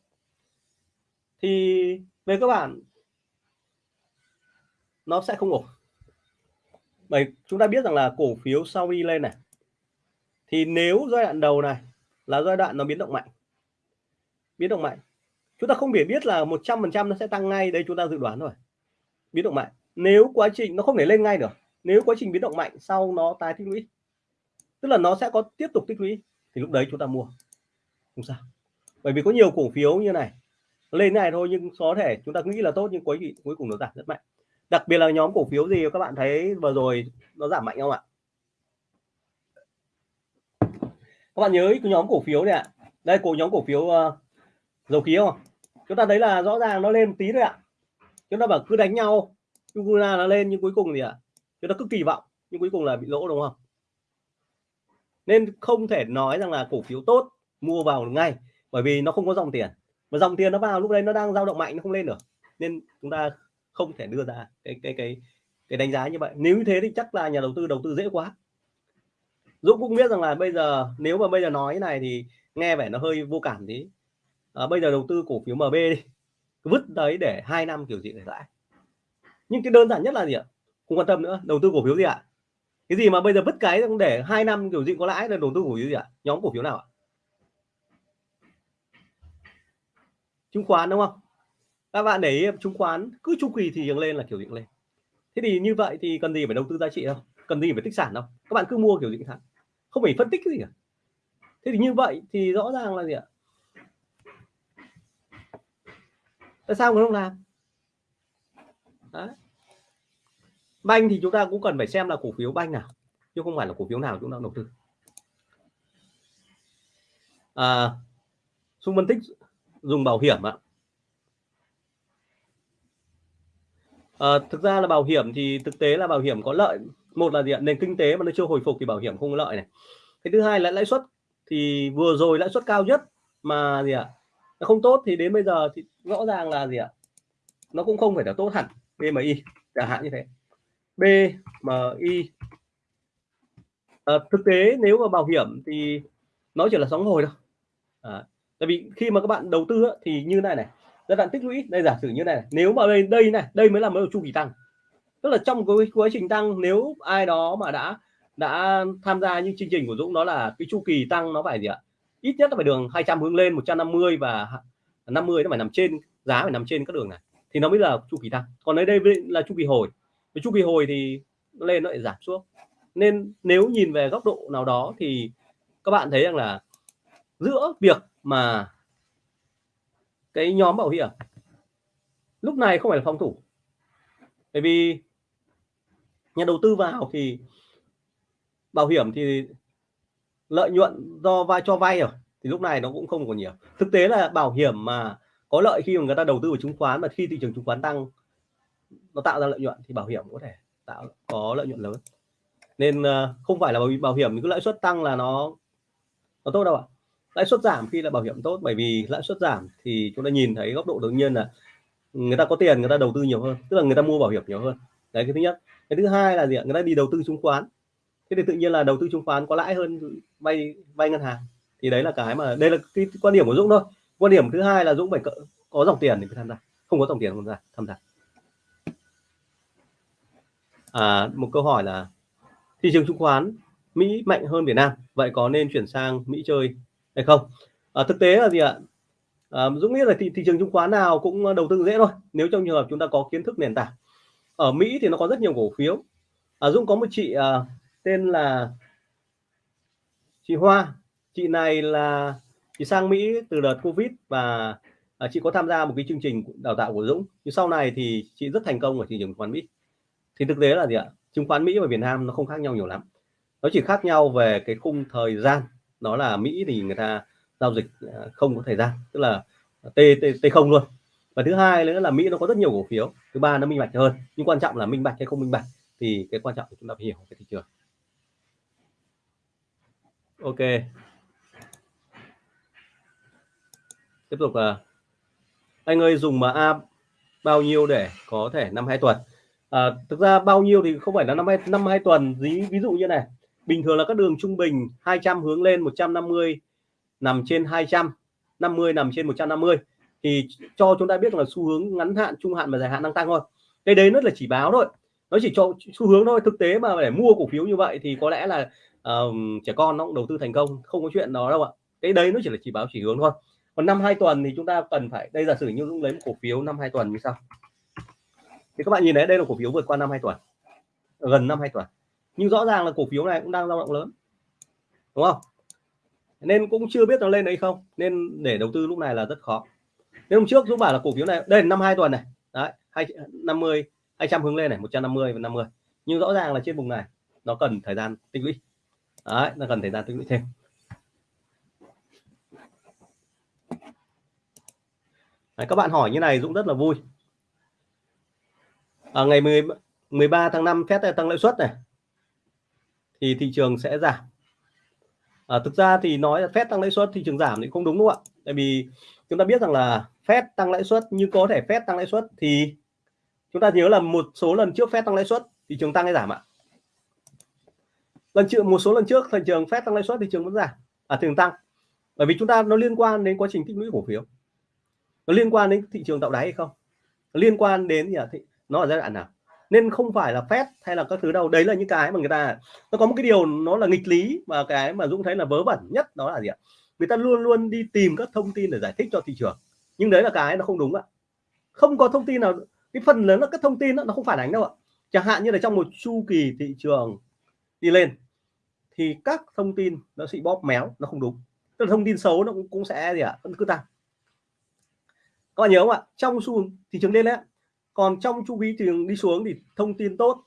Thì về các bạn nó sẽ không ổn. Bởi chúng ta biết rằng là cổ phiếu sau đi lên này, thì nếu giai đoạn đầu này là giai đoạn nó biến động mạnh, biến động mạnh, chúng ta không thể biết là 100% nó sẽ tăng ngay, đây chúng ta dự đoán rồi biến động mạnh. Nếu quá trình nó không thể lên ngay được. Nếu quá trình biến động mạnh sau nó tái tích lũy tức là nó sẽ có tiếp tục tích lũy thì lúc đấy chúng ta mua. Không sao. Bởi vì có nhiều cổ phiếu như này lên này thôi nhưng có thể chúng ta nghĩ là tốt nhưng cuối cuối cùng nó giảm rất mạnh. Đặc biệt là nhóm cổ phiếu gì các bạn thấy vừa rồi nó giảm mạnh không ạ? Các bạn nhớ cái nhóm cổ phiếu này ạ. Đây cổ nhóm cổ phiếu uh, dầu khí không chúng ta thấy là rõ ràng nó lên một tí thôi ạ chúng ta bảo cứ đánh nhau Ukraine nó lên nhưng cuối cùng gì ạ à, chúng ta cứ kỳ vọng nhưng cuối cùng là bị lỗ đúng không? Nên không thể nói rằng là cổ phiếu tốt mua vào ngay bởi vì nó không có dòng tiền. Mà dòng tiền nó vào lúc đấy nó đang dao động mạnh nó không lên được. Nên chúng ta không thể đưa ra cái cái cái cái đánh giá như vậy. Nếu như thế thì chắc là nhà đầu tư đầu tư dễ quá. Dũng cũng biết rằng là bây giờ nếu mà bây giờ nói cái này thì nghe vẻ nó hơi vô cảm tí. À, bây giờ đầu tư cổ phiếu MB đi vứt đấy để hai năm kiểu gì để lãi nhưng cái đơn giản nhất là gì ạ? Không quan tâm nữa, đầu tư cổ phiếu gì ạ? Cái gì mà bây giờ vứt cái để hai năm kiểu gì có lãi là đầu tư cổ phiếu gì ạ? Nhóm cổ phiếu nào ạ? Chứng khoán, đúng không? Các bạn để ý, chứng khoán cứ chu kỳ thì lên là kiểu gì lên. Thế thì như vậy thì cần gì phải đầu tư giá trị đâu? Cần gì phải tích sản đâu? Các bạn cứ mua kiểu gì thẳng không phải phân tích cái gì cả. Thế thì như vậy thì rõ ràng là gì ạ? Tại sao người không làm? Đấy. banh thì chúng ta cũng cần phải xem là cổ phiếu banh nào chứ không phải là cổ phiếu nào chúng ta đầu tư. À, xung phân tích dùng bảo hiểm ạ. À, thực ra là bảo hiểm thì thực tế là bảo hiểm có lợi. Một là gì ạ? Nền kinh tế mà nó chưa hồi phục thì bảo hiểm không có lợi này. Cái thứ hai là lãi suất thì vừa rồi lãi suất cao nhất mà gì ạ? Nó không tốt thì đến bây giờ thì rõ ràng là gì ạ? Nó cũng không phải là tốt hẳn BMI chẳng hạn như thế. BMI à, ờ, thực tế nếu mà bảo hiểm thì nó chỉ là sóng hồi thôi. À, tại vì khi mà các bạn đầu tư thì như này này giai đoạn tích lũy đây giả sử như này, nếu mà đây đây này đây mới là mới chu kỳ tăng. Tức là trong cái quá trình tăng nếu ai đó mà đã đã tham gia những chương trình của Dũng đó là cái chu kỳ tăng nó phải gì ạ? Ít nhất là phải đường 200 hướng lên 150 và 50 nó phải nằm trên, giá phải nằm trên các đường này. Thì nó mới là chu kỳ tăng. Còn ở đây là chu kỳ hồi. Với chu kỳ hồi thì nó lên nó lại giảm xuống. Nên nếu nhìn về góc độ nào đó thì các bạn thấy rằng là giữa việc mà cái nhóm bảo hiểm lúc này không phải là phòng thủ. Bởi vì nhà đầu tư vào thì bảo hiểm thì lợi nhuận do vai, cho vay rồi, thì lúc này nó cũng không còn nhiều. Thực tế là bảo hiểm mà có lợi khi mà người ta đầu tư vào chứng khoán mà khi thị trường chứng khoán tăng, nó tạo ra lợi nhuận thì bảo hiểm có thể tạo, có lợi nhuận lớn. Nên ờ, không phải là bảo hiểm cứ lãi suất tăng là nó nó tốt đâu ạ. Lãi suất giảm khi là bảo hiểm tốt, bởi vì lãi suất giảm thì chúng ta nhìn thấy góc độ tự nhiên là người ta có tiền, người ta đầu tư nhiều hơn, tức là người ta mua bảo hiểm nhiều hơn. Đấy, cái thứ nhất. Cái thứ hai là gì ạ? Người ta đi đầu tư chứng khoán thế thì tự nhiên là đầu tư chứng khoán có lãi hơn vay vay ngân hàng. Thì đấy là cái mà đây là cái quan điểm của Dũng thôi. Quan điểm thứ hai là Dũng phải có dòng tiền để tham gia. Không có dòng tiền không ra tham gia. À, một câu hỏi là thị trường chứng khoán Mỹ mạnh hơn Việt Nam vậy có nên chuyển sang Mỹ chơi hay không? À, thực tế là gì ạ? À, Dũng nghĩ là thị, thị trường chứng khoán nào cũng đầu tư dễ thôi nếu trong trường hợp chúng ta có kiến thức nền tảng. Ở Mỹ thì nó có rất nhiều cổ phiếu. À, Dũng có một chị à, tên là chị Hoa. Chị này là chị sang Mỹ từ đợt Covid và à, chị có tham gia một cái chương trình đào tạo của Dũng. Nhưng sau này thì chị rất thành công ở thị trường chứng khoán Mỹ. Thì thực tế là gì ạ? Chứng khoán Mỹ và Việt Nam nó không khác nhau nhiều lắm. Nó chỉ khác nhau về cái khung thời gian. Đó là Mỹ thì người ta giao dịch à, không có thời gian tức là t t t không luôn. Và thứ hai nữa là Mỹ nó có rất nhiều cổ phiếu. Thứ ba nó minh bạch hơn. Nhưng quan trọng là minh bạch hay không minh bạch thì cái quan trọng chúng ta phải hiểu cái thị trường ok. Tiếp tục là anh ơi dùng mà a bao nhiêu để có thể năm hai tuần? À, thực ra bao nhiêu thì không phải là năm hai năm hai tuần. Ví ví dụ như này bình thường là các đường trung bình 200 hướng lên 150 nằm trên 200 50 nằm trên 150 thì cho chúng ta biết là xu hướng ngắn hạn trung hạn và dài hạn đang tăng thôi. Cái đấy nó là chỉ báo thôi. Nó chỉ cho xu hướng thôi. Thực tế mà để mua cổ phiếu như vậy thì có lẽ là um, trẻ con nó cũng đầu tư thành công không có chuyện đó đâu ạ. Cái đấy nó chỉ là chỉ báo chỉ hướng thôi. Còn năm hai tuần thì chúng ta cần phải đây giả sử như Dũng lấy một cổ phiếu năm hai tuần như sau thì các bạn nhìn thấy đây là cổ phiếu vượt qua năm hai tuần gần năm hai tuần. Nhưng rõ ràng là cổ phiếu này cũng đang dao động lớn đúng không? Nên cũng chưa biết nó lên hay không nên để đầu tư lúc này là rất khó. Nên hôm trước Dũng bảo là cổ phiếu này đây năm hai tuần này đấy hai năm mươi hai trăm hướng lên này 150 và 50 nhưng rõ ràng là trên vùng này nó cần thời gian tích lũy đấy nó cần thời gian tích lũy thêm. Đấy, các bạn hỏi như này Dũng rất là vui. À, ngày 10, 13 tháng 5 Fed tăng lãi suất này thì thị trường sẽ giảm. À, thực ra thì nói là Fed tăng lãi suất thị trường giảm thì không đúng đúng không ạ? Tại vì chúng ta biết rằng là Fed tăng lãi suất như có thể Fed tăng lãi suất thì chúng ta nhớ là một số lần trước Fed tăng lãi suất thị trường tăng hay giảm ạ? Lần trước một số lần trước thị trường phép tăng lãi suất thị trường vẫn giảm à thường tăng. Bởi vì chúng ta nó liên quan đến quá trình tích lũy cổ phiếu. Nó liên quan đến thị trường tạo đáy hay không? Nó liên quan đến gì à, thị, nó ở giai đoạn nào? Nên không phải là phép hay là các thứ đâu. Đấy là những cái mà người ta nó có một cái điều nó là nghịch lý mà cái mà Dũng thấy là vớ vẩn nhất đó là gì ạ? Người ta luôn luôn đi tìm các thông tin để giải thích cho thị trường. Nhưng đấy là cái nó không đúng ạ. Không có thông tin nào cái phần lớn là các thông tin đó, nó không phản ánh đâu ạ. Chẳng hạn như là trong một chu kỳ thị trường đi lên thì các thông tin nó sẽ bóp méo nó không đúng. Tức là thông tin xấu nó cũng, cũng sẽ gì ạ vẫn cứ tăng. Các bạn nhớ không ạ? Trong xu thị trường lên đấy còn trong chu kỳ thị trường đi xuống thì thông tin tốt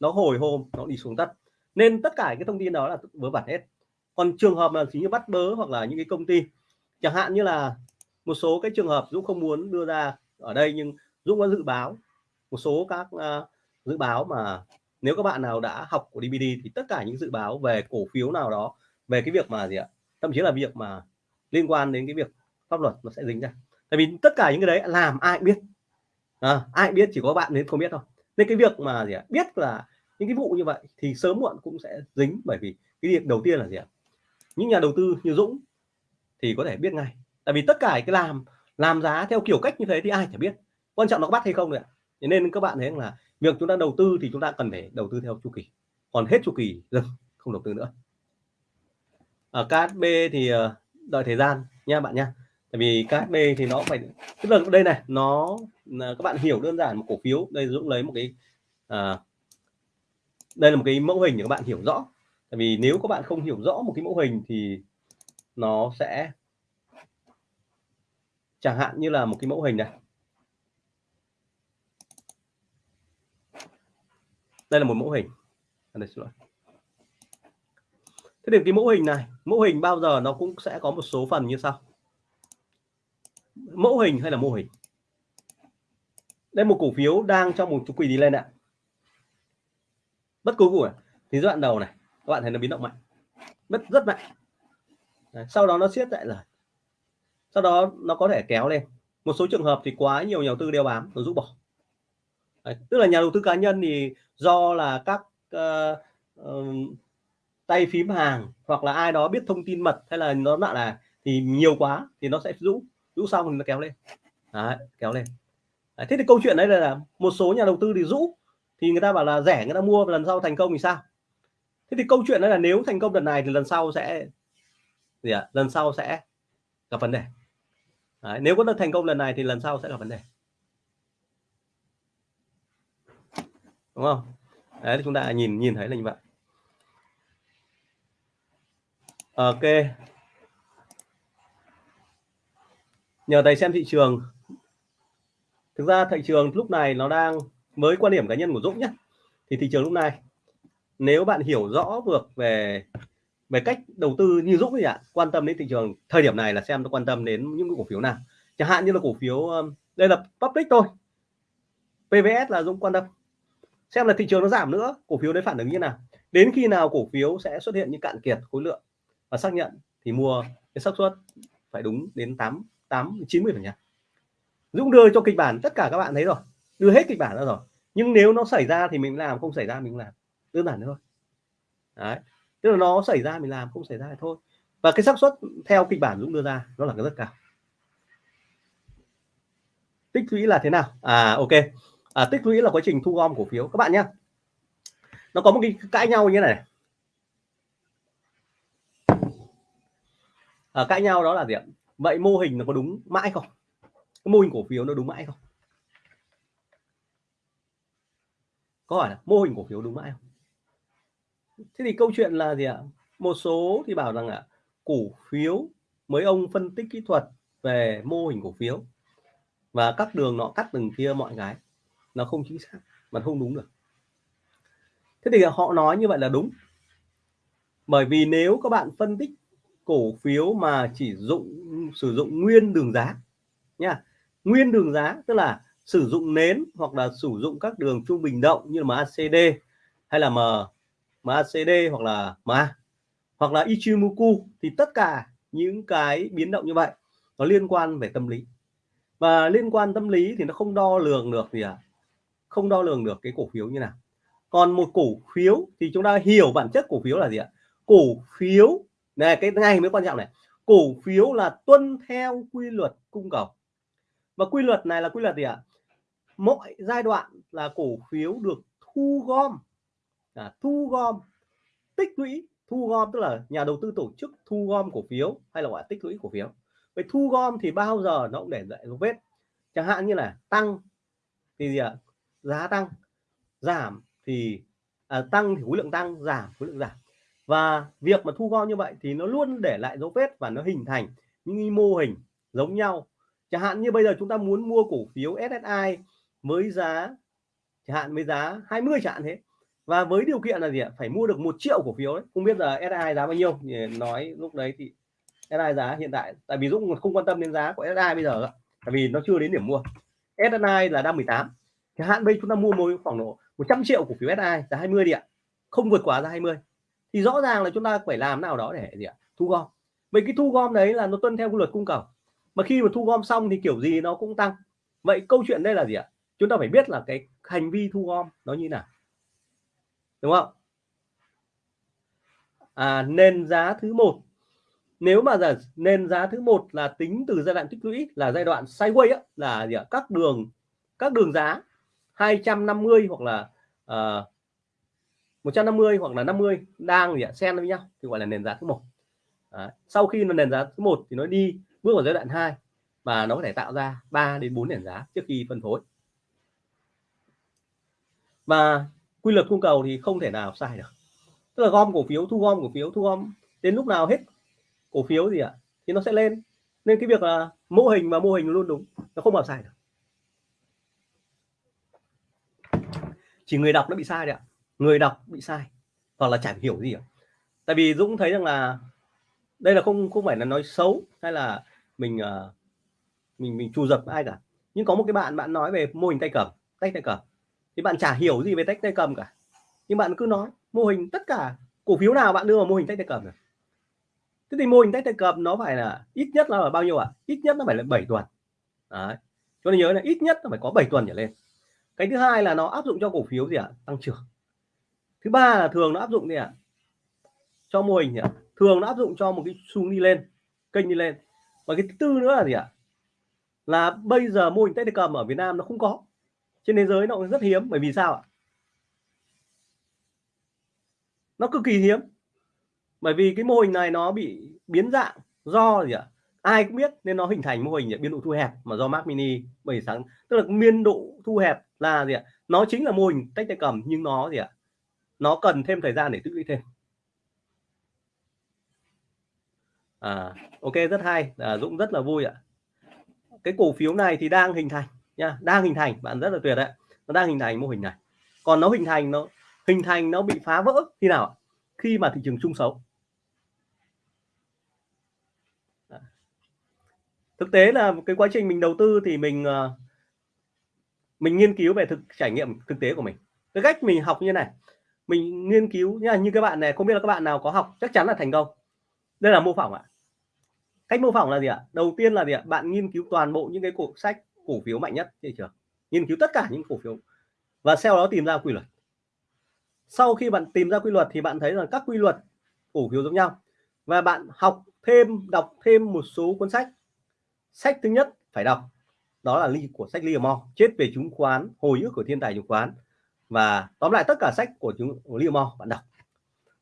nó hồi hôm nó đi xuống tất nên tất cả cái thông tin đó là vớ vẩn hết. Còn trường hợp là chỉ như bắt bớ hoặc là những cái công ty chẳng hạn như là một số cái trường hợp Dũng không muốn đưa ra ở đây nhưng Dũng có dự báo một số các uh, dự báo mà nếu các bạn nào đã học của DVD thì tất cả những dự báo về cổ phiếu nào đó về cái việc mà gì ạ thậm chí là việc mà liên quan đến cái việc pháp luật nó sẽ dính ra. Tại vì tất cả những cái đấy làm ai biết? À, ai biết chỉ có bạn nên không biết thôi. Nên cái việc mà gì ạ biết là những cái vụ như vậy thì sớm muộn cũng sẽ dính bởi vì cái việc đầu tiên là gì ạ những nhà đầu tư như Dũng thì có thể biết ngay. Tại vì tất cả cái làm làm giá theo kiểu cách như thế thì ai chả biết. Quan trọng nó có bắt hay không ạ nên các bạn thấy là việc chúng ta đầu tư thì chúng ta cần phải đầu tư theo chu kỳ. Còn hết chu kỳ dừng không đầu tư nữa. Ờ, Ở KSB thì ờ, đợi thời gian nha bạn nha. Tại vì KSB thì nó phải tức là đây này nó ờ, các bạn hiểu đơn giản một cổ phiếu. Đây Dũng lấy một cái à, đây là một cái mẫu hình để các bạn hiểu rõ. Tại vì nếu các bạn không hiểu rõ một cái mẫu hình thì nó sẽ chẳng hạn như là một cái mẫu hình này. Đây là một mẫu hình. Đây, xin lỗi. thế thì cái mẫu hình này mẫu hình bao giờ nó cũng sẽ có một số phần như sau. Mẫu hình hay là mô hình? Đây một cổ phiếu đang trong một chu kỳ đi lên ạ bất cứ của thì giai đoạn đầu này các bạn thấy nó biến động mạnh. Rất rất mạnh. Đấy, sau đó nó siết lại rồi sau đó nó có thể kéo lên. Một số trường hợp thì quá nhiều nhà đầu tư đeo bám nó rút bỏ. Đấy, tức là nhà đầu tư cá nhân thì do là các uh, uh, tay phím hàng hoặc là ai đó biết thông tin mật hay là nó lại là thì nhiều quá thì nó sẽ rũ rũ xong thì nó kéo lên. Đấy, kéo lên. Đấy, thế thì câu chuyện đấy là, một số nhà đầu tư thì rũ thì người ta bảo là rẻ người ta mua lần sau thành công thì sao? Thế thì câu chuyện đấy là nếu thành công lần này thì lần sau sẽ gì ạ? À? lần sau sẽ gặp vấn đề. Đấy, nếu có được thành công lần này thì lần sau sẽ gặp vấn đề. Đúng không? Đấy chúng ta nhìn nhìn thấy là như vậy. Ok. Nhờ thầy xem thị trường. Thực ra thị trường lúc này nó đang, với quan điểm cá nhân của Dũng nhé thì thị trường lúc này, nếu bạn hiểu rõ được về về cách đầu tư như Dũng thì ạ, quan tâm đến thị trường thời điểm này là xem nó quan tâm đến những cổ phiếu nào. Chẳng hạn như là cổ phiếu đây là public thôi. PVS là Dũng quan tâm xem là thị trường nó giảm nữa, cổ phiếu đấy phản ứng như nào? Đến khi nào cổ phiếu sẽ xuất hiện những cạn kiệt khối lượng? Và xác nhận thì mua cái xác suất phải đúng đến 8 8 90 phần trăm. Dũng đưa cho kịch bản tất cả các bạn thấy rồi, đưa hết kịch bản ra rồi. Nhưng nếu nó xảy ra thì mình làm, không xảy ra mình làm. Đơn giản thôi. Đấy. Tức là nó xảy ra mình làm, không xảy ra thì thôi. Và cái xác suất theo kịch bản Dũng đưa ra, nó là cái rất cao. Tích lũy là thế nào? À ok à, tích lũy là quá trình thu gom cổ phiếu. Các bạn nhé. Nó có một cái cãi nhau như này à, cãi nhau đó là gì ạ? Vậy mô hình nó có đúng mãi không? Cái mô hình cổ phiếu nó đúng mãi không? Có hỏi là mô hình cổ phiếu đúng mãi không? Thế thì câu chuyện là gì ạ? Một số thì bảo rằng ạ cổ phiếu mấy ông phân tích kỹ thuật về mô hình cổ phiếu và các đường nọ cắt từng kia mọi cái nó không chính xác, mà không đúng được. Thế thì họ nói như vậy là đúng. Bởi vì nếu các bạn phân tích cổ phiếu mà chỉ dụng, sử dụng nguyên đường giá, nha, nguyên đường giá tức là sử dụng nến hoặc là sử dụng các đường trung bình động như là MACD hay là M MACD hoặc là MA hoặc là Ichimoku thì tất cả những cái biến động như vậy nó liên quan về tâm lý. Và liên quan tâm lý thì nó không đo lường được gì à không đo lường được cái cổ phiếu như nào. Còn một cổ phiếu thì chúng ta hiểu bản chất cổ phiếu là gì ạ? Cổ phiếu này cái này mới quan trọng này. Cổ phiếu là tuân theo quy luật cung cầu. Và quy luật này là quy luật gì ạ? Mỗi giai đoạn là cổ phiếu được thu gom. À, thu gom tích lũy thu gom tức là nhà đầu tư tổ chức thu gom cổ phiếu hay là gọi là tích lũy cổ phiếu. Vậy thu gom thì bao giờ nó cũng để lại dấu vết. Chẳng hạn như là tăng thì gì ạ? Giá tăng giảm thì à, tăng thì khối lượng tăng giảm khối lượng giảm. Và việc mà thu gom như vậy thì nó luôn để lại dấu vết và nó hình thành những mô hình giống nhau. Chẳng hạn như bây giờ chúng ta muốn mua cổ phiếu SSI với giá chẳng hạn với giá 20 chẳng hạn thế. Và với điều kiện là gì ạ? Phải mua được một triệu cổ phiếu đấy không biết là SSI giá bao nhiêu? Thì nói lúc đấy thì SSI giá hiện tại tại vì Dũng không quan tâm đến giá của SSI bây giờ tại vì nó chưa đến điểm mua. SSI là đang 18 chẳng hạn bây chúng ta mua một khoảng độ 100 triệu cổ phiếu SI giá 20 đi ạ. Không vượt quá giá 20 thì rõ ràng là chúng ta phải làm nào đó để gì ạ? Thu gom. Vậy cái thu gom đấy là nó tuân theo quy luật cung cầu. Mà khi mà thu gom xong thì kiểu gì nó cũng tăng. Vậy câu chuyện đây là gì ạ? Chúng ta phải biết là cái hành vi thu gom nó như nào. Đúng không? À, nền giá thứ một. Nếu mà giờ nền giá thứ một là tính từ giai đoạn tích lũy là giai đoạn sideways á, là gì ạ? các đường các đường giá 250 hoặc là ờ, uh, 150 hoặc là 50 đang gì ạ? Xen với nhau thì gọi là nền giá thứ một. Đấy. sau khi mà nền giá thứ một thì nó đi bước vào giai đoạn 2 và nó có thể tạo ra 3 đến 4 nền giá trước khi phân phối. Và quy luật cung cầu thì không thể nào sai được. Tức là gom cổ phiếu thu gom cổ phiếu thu gom đến lúc nào hết cổ phiếu gì ạ thì nó sẽ lên. Nên cái việc là mô hình và mô hình luôn đúng nó không bao sai được. Chỉ người đọc nó bị sai đấy ạ. Người đọc bị sai. Hoặc là chẳng hiểu gì cả tại vì Dũng thấy rằng là đây là không không phải là nói xấu hay là mình uh, mình mình trù dập ai cả. Nhưng có một cái bạn bạn nói về mô hình tay cầm tách tay cầm. Thì bạn chả hiểu gì về tách tay cầm cả. Nhưng bạn cứ nói mô hình tất cả cổ phiếu nào bạn đưa vào mô hình tách tay cầm này. thế thì mô hình tách tay cầm nó phải là ít nhất là bao nhiêu ạ? À? ít nhất nó phải là 7 tuần. Đấy. cho nên nhớ là ít nhất nó phải có 7 tuần trở lên cái thứ hai là nó áp dụng cho cổ phiếu gì ạ? À? tăng trưởng. Thứ ba là thường nó áp dụng gì ạ? À? cho mô hình gì ạ à? thường nó áp dụng cho một cái xu đi lên, kênh đi lên. Và cái thứ tư nữa là gì ạ? À? là bây giờ mô hình tay cầm ở Việt Nam nó không có. Trên thế giới nó cũng rất hiếm. Bởi vì sao ạ? Nó cực kỳ hiếm. Bởi vì cái mô hình này nó bị biến dạng do gì ạ? Ai cũng biết nên nó hình thành mô hình biên độ thu hẹp mà do Mac Mini bởi sáng. Tức là biên độ thu hẹp là gì ạ? Nó chính là mô hình tách tay cầm nhưng nó gì ạ? Nó cần thêm thời gian để tích lũy thêm. À ok rất hay. À, Dũng rất là vui ạ. Cái cổ phiếu này thì đang hình thành nha đang hình thành bạn rất là tuyệt đấy. Nó đang hình thành mô hình này. Còn nó hình thành nó hình thành nó bị phá vỡ khi nào khi mà thị trường chung xấu. Thực tế là cái quá trình mình đầu tư thì mình à, mình nghiên cứu về thực, trải nghiệm thực tế của mình. Cái cách mình học như này, mình nghiên cứu nha như các bạn này, không biết là các bạn nào có học, chắc chắn là thành công. Đây là mô phỏng ạ. Cách mô phỏng là gì ạ? Đầu tiên là gì ạ? Bạn nghiên cứu toàn bộ những cái cổ sách cổ phiếu mạnh nhất trên thị trường. Nghiên cứu tất cả những cổ phiếu. Và sau đó tìm ra quy luật. Sau khi bạn tìm ra quy luật thì bạn thấy là các quy luật cổ phiếu giống nhau. Và bạn học thêm, đọc thêm một số cuốn sách. Sách thứ nhất phải đọc đó là ly của sách Livermore chết về chứng khoán, hồi ức của thiên tài chứng khoán. Và tóm lại tất cả sách của chúng Livermore bạn đọc.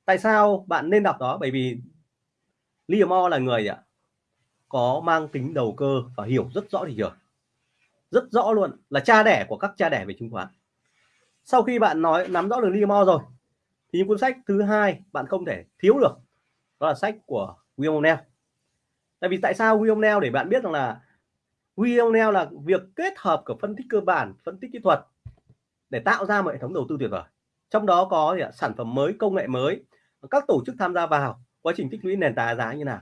Tại sao bạn nên đọc đó? Bởi vì Livermore là người ạ có mang tính đầu cơ và hiểu rất rõ thị trường. Rất rõ luôn là cha đẻ của các cha đẻ về chứng khoán. Sau khi bạn nói, nắm rõ được Livermore rồi, thì những cuốn sách thứ hai bạn không thể thiếu được, đó là sách của William O'Neill. Tại vì tại sao William O'Neill? Để bạn biết rằng là video neo là việc kết hợp của phân tích cơ bản, phân tích kỹ thuật để tạo ra một hệ thống đầu tư tuyệt vời. Trong đó có gì ạ? sản phẩm mới, công nghệ mới. Các tổ chức tham gia vào, quá trình tích lũy nền tảng giá như nào?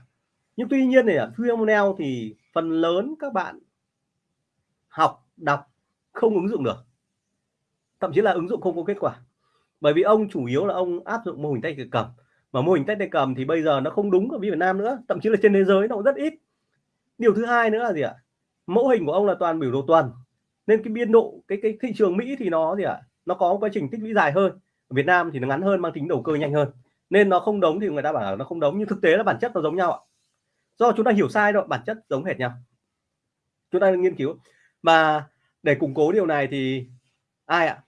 Nhưng tuy nhiên thì William O'Neill thì phần lớn các bạn học, đọc không ứng dụng được. Thậm chí là ứng dụng không có kết quả. Bởi vì ông chủ yếu là ông áp dụng mô hình tay cầm mà mô hình tay cầm thì bây giờ nó không đúng ở Việt Nam nữa, thậm chí là trên thế giới nó cũng rất ít. Điều thứ hai nữa là gì ạ? Mẫu hình của ông là toàn biểu đồ tuần. Nên cái biên độ, cái cái thị trường Mỹ thì nó gì ạ? Nó có quá trình tích lũy dài hơn. Ở Việt Nam thì nó ngắn hơn, mang tính đầu cơ nhanh hơn. Nên nó không đống thì người ta bảo là nó không đống nhưng thực tế là bản chất nó giống nhau ạ. Do chúng ta hiểu sai rồi bản chất giống hệt nhau. Chúng ta nghiên cứu. Mà để củng cố điều này thì ai ạ?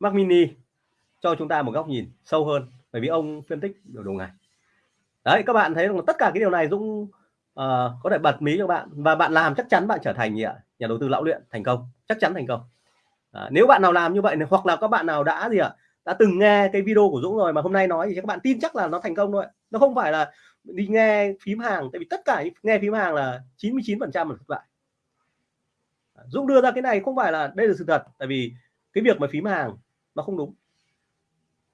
Mac Mini, cho chúng ta một góc nhìn sâu hơn. Bởi vì ông phân tích biểu đồ ngày đấy, các bạn thấy rằng tất cả cái điều này Dũng uh, có thể bật mí cho bạn. Và bạn làm chắc chắn bạn trở thành gì ạ? Nhà đầu tư lão luyện thành công. Chắc chắn thành công. À, nếu bạn nào làm như vậy hoặc là các bạn nào đã gì ạ? Đã từng nghe cái video của Dũng rồi mà hôm nay nói thì các bạn tin chắc là nó thành công thôi nó không phải là đi nghe phím hàng tại vì tất cả nghe phím hàng là 99 phần trăm là thất bại. Dũng đưa ra cái này không phải là đây là sự thật tại vì cái việc mà phím hàng nó không đúng.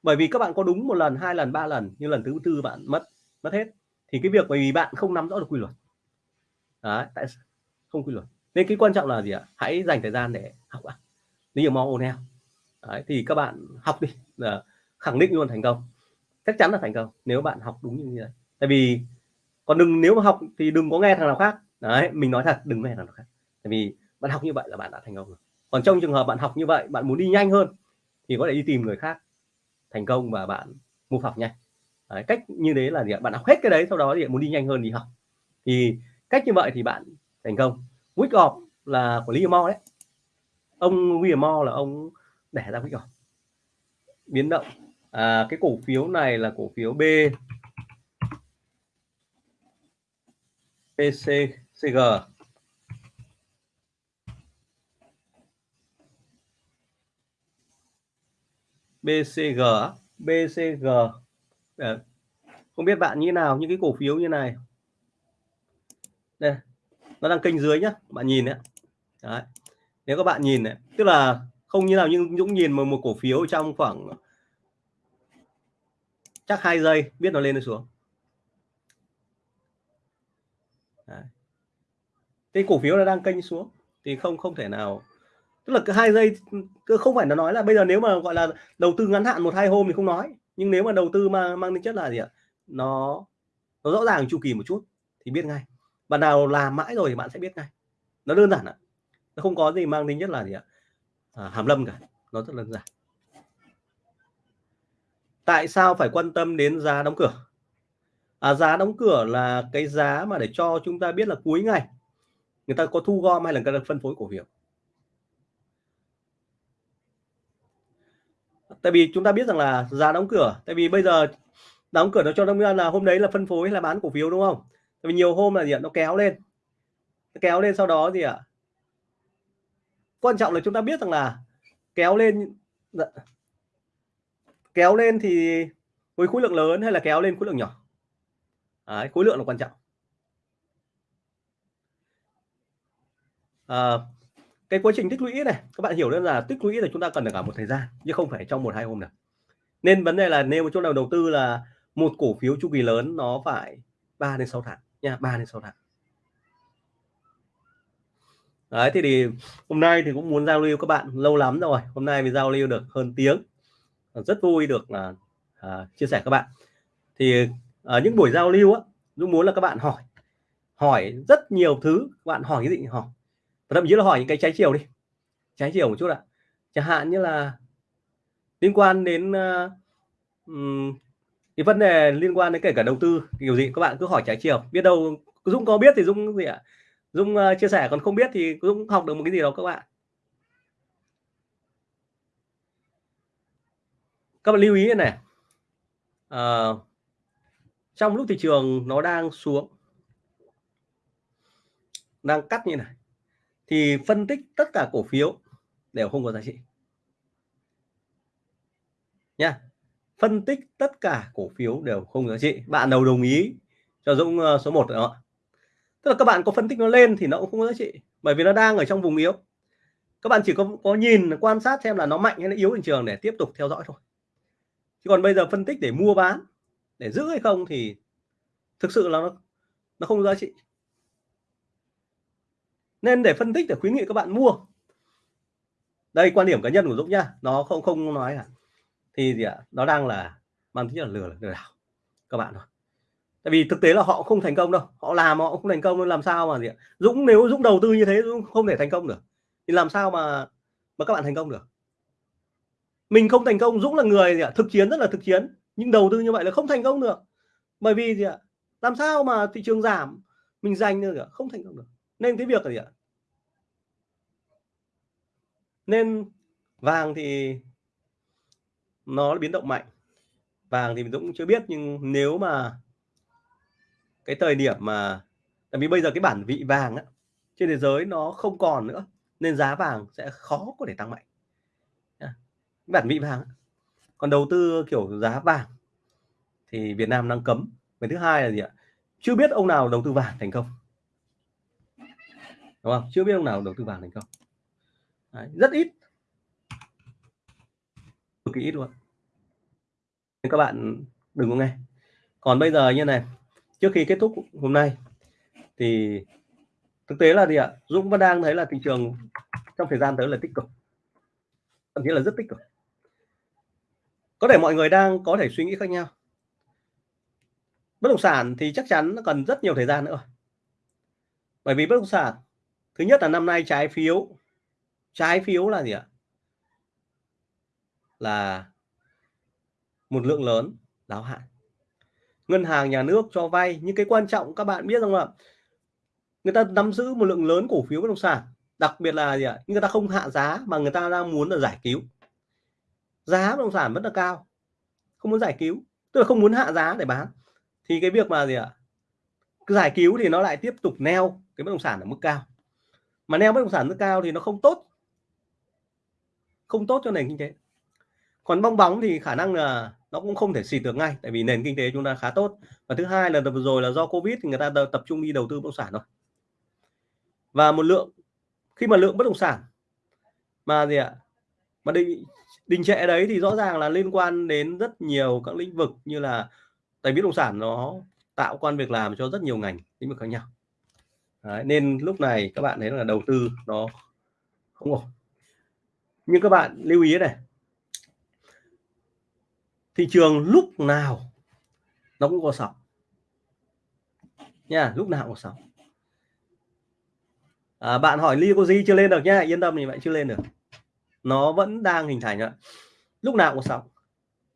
Bởi vì các bạn có đúng một lần hai lần ba lần nhưng lần thứ tư bạn mất mất hết thì cái việc bởi vì bạn không nắm rõ được quy luật. Đấy, tại không quy luật. Nên cái quan trọng là gì ạ? Hãy dành thời gian để học ạ. Như mong O'Neill, đấy, thì các bạn học đi, là khẳng định luôn thành công. Chắc chắn là thành công, nếu bạn học đúng như vậy tại vì còn đừng, nếu mà học thì đừng có nghe thằng nào khác. Đấy, mình nói thật, đừng nghe thằng nào khác. Tại vì bạn học như vậy là bạn đã thành công rồi. Còn trong trường hợp bạn học như vậy, bạn muốn đi nhanh hơn, thì có thể đi tìm người khác thành công và bạn move học nhanh đấy, cách như thế là gì bạn học hết cái đấy sau đó thì muốn đi nhanh hơn đi học. Thì cách như vậy thì bạn thành công. Week off là của Liam đấy. Ông William Moore là ông để ra week off. Biến động. À, cái cổ phiếu này là cổ phiếu B. PCCG BCG BCG Đấy. không biết bạn như nào những cái cổ phiếu như này đây nó đang kênh dưới nhá bạn nhìn đấy, đấy. nếu các bạn nhìn này tức là không như nào nhưng Dũng nhìn một, một cổ phiếu trong khoảng chắc hai giây biết nó lên hay xuống đấy. cái cổ phiếu nó đang kênh xuống thì không không thể nào tức là cái hai giây không phải nó nói là bây giờ nếu mà gọi là đầu tư ngắn hạn một hai hôm thì không nói nhưng nếu mà đầu tư mà mang tính chất là gì ạ? Nó nó rõ ràng chu kỳ một chút thì biết ngay. Bạn nào làm mãi rồi thì bạn sẽ biết ngay. Nó đơn giản ạ. Nó không có gì mang tính chất là gì ạ? À, hàm lâm cả. Nó rất đơn giản. Tại sao phải quan tâm đến giá đóng cửa? À, giá đóng cửa là cái giá mà để cho chúng ta biết là cuối ngày người ta có thu gom hay là người ta phân phối cổ phiếu. Tại vì chúng ta biết rằng là giá đóng cửa tại vì bây giờ đóng cửa nó cho chúng là hôm đấy là phân phối hay là bán cổ phiếu đúng không? Tại vì nhiều hôm là gì ạ? Nó kéo lên. Nó kéo lên sau đó gì ạ? Quan trọng là chúng ta biết rằng là kéo lên dạ. kéo lên thì với khối lượng lớn hay là kéo lên khối lượng nhỏ? Đấy, khối lượng là quan trọng. À, cái quá trình tích lũy này các bạn hiểu đơn là tích lũy là chúng ta cần được cả một thời gian chứ không phải trong một hai hôm được nên vấn đề là nếu chỗ nào đầu tư là một cổ phiếu chu kỳ lớn nó phải 3 đến 6 tháng nha 3 đến 6 tháng. Đấy thì, thì hôm nay thì cũng muốn giao lưu các bạn lâu lắm rồi. Hôm nay mình giao lưu được hơn tiếng. Rất vui được là à, chia sẻ các bạn. Thì ở những buổi giao lưu á Dũng muốn là các bạn hỏi hỏi rất nhiều thứ. Bạn hỏi cái gì hỏi thậm chí là hỏi những cái trái chiều đi. Trái chiều một chút ạ. Chẳng hạn như là liên quan đến uh, um, cái vấn đề liên quan đến kể cả đầu tư kiểu gì các bạn cứ hỏi trái chiều. Biết đâu Dũng có biết thì Dũng gì ạ? Dũng uh, chia sẻ còn không biết thì Dũng học được một cái gì đó các bạn. Các bạn lưu ý này uh, trong lúc thị trường nó đang xuống đang cắt như này thì phân tích tất cả cổ phiếu đều không có giá trị. Nha, phân tích tất cả cổ phiếu đều không giá trị. Bạn nào đồng ý cho Dũng ờ, số 1 đó. Tức là các bạn có phân tích nó lên thì nó cũng không có giá trị, bởi vì nó đang ở trong vùng yếu. Các bạn chỉ có có nhìn, quan sát xem là nó mạnh hay nó yếu thị trường để tiếp tục theo dõi thôi. Chứ còn bây giờ phân tích để mua bán, để giữ hay không thì thực sự là nó nó không giá trị nên để phân tích, để khuyến nghị các bạn mua. Đây, quan điểm cá nhân của Dũng nhá. Nó không không nói à thì gì ạ. Nó đang là mang tính là lừa lừa đảo. Các bạn thôi. Tại vì thực tế là họ không thành công đâu. Họ làm họ không thành công làm sao mà gì ạ? Dũng, nếu Dũng đầu tư như thế, Dũng không thể thành công được. Thì làm sao mà mà các bạn thành công được? Mình không thành công, Dũng là người gì ạ? Thực chiến, rất là thực chiến. Nhưng đầu tư như vậy là không thành công được. Bởi vì gì ạ? Làm sao mà thị trường giảm, mình giành được không thành công được. Nên cái việc là gì ạ? Nên vàng thì nó biến động mạnh. Vàng thì mình cũng chưa biết nhưng nếu mà cái thời điểm mà tại vì bây giờ cái bản vị vàng á, trên thế giới nó không còn nữa nên giá vàng sẽ khó có thể tăng mạnh. Bản vị vàng còn đầu tư kiểu giá vàng thì Việt Nam đang cấm. Cái thứ hai là gì ạ? Chưa biết ông nào đầu tư vàng thành công. Đúng không? Chưa biết ông nào đầu tư vàng thành công. Đấy, rất ít. Cực kỳ ít luôn. Nên các bạn đừng có nghe. Còn bây giờ như này trước khi kết thúc hôm nay thì thực tế là gì ạ? Dũng vẫn đang thấy là thị trường trong thời gian tới là tích cực. Thậm chí là rất tích cực. Có thể mọi người đang có thể suy nghĩ khác nhau. Bất động sản thì chắc chắn nó cần rất nhiều thời gian nữa bởi vì bất động sản thứ nhất là năm nay trái phiếu trái phiếu là gì ạ? Là một lượng lớn đáo hạn. Ngân hàng nhà nước cho vay nhưng cái quan trọng các bạn biết rằng là người ta nắm giữ một lượng lớn cổ phiếu bất động sản, đặc biệt là gì ạ? Người ta không hạ giá mà người ta đang muốn là giải cứu. Giá bất động sản rất là cao, không muốn giải cứu, tức là không muốn hạ giá để bán. Thì cái việc mà gì ạ? Giải cứu thì nó lại tiếp tục neo cái bất động sản ở mức cao. Mà neo bất động sản mức cao thì nó không tốt không tốt cho nền kinh tế. Còn bong bóng thì khả năng là nó cũng không thể xịt được ngay tại vì nền kinh tế chúng ta khá tốt. Và thứ hai là vừa rồi là do covid thì người ta tập trung đi đầu tư bất động sản rồi. và một lượng khi mà lượng bất động sản mà gì ạ mà định đình trệ đấy thì rõ ràng là liên quan đến rất nhiều các lĩnh vực như là tại bất động sản nó tạo quan việc làm cho rất nhiều ngành lĩnh vực khác nhau. Đấy, nên lúc này các bạn thấy là đầu tư nó không ổn nhưng các bạn lưu ý này thị trường lúc nào nó cũng có sóng. Nha lúc nào cũng có sóng. À, bạn hỏi li có gì chưa lên được nhá yên tâm thì bạn chưa lên được. Nó vẫn đang hình thành ạ. Lúc nào cũng có sóng.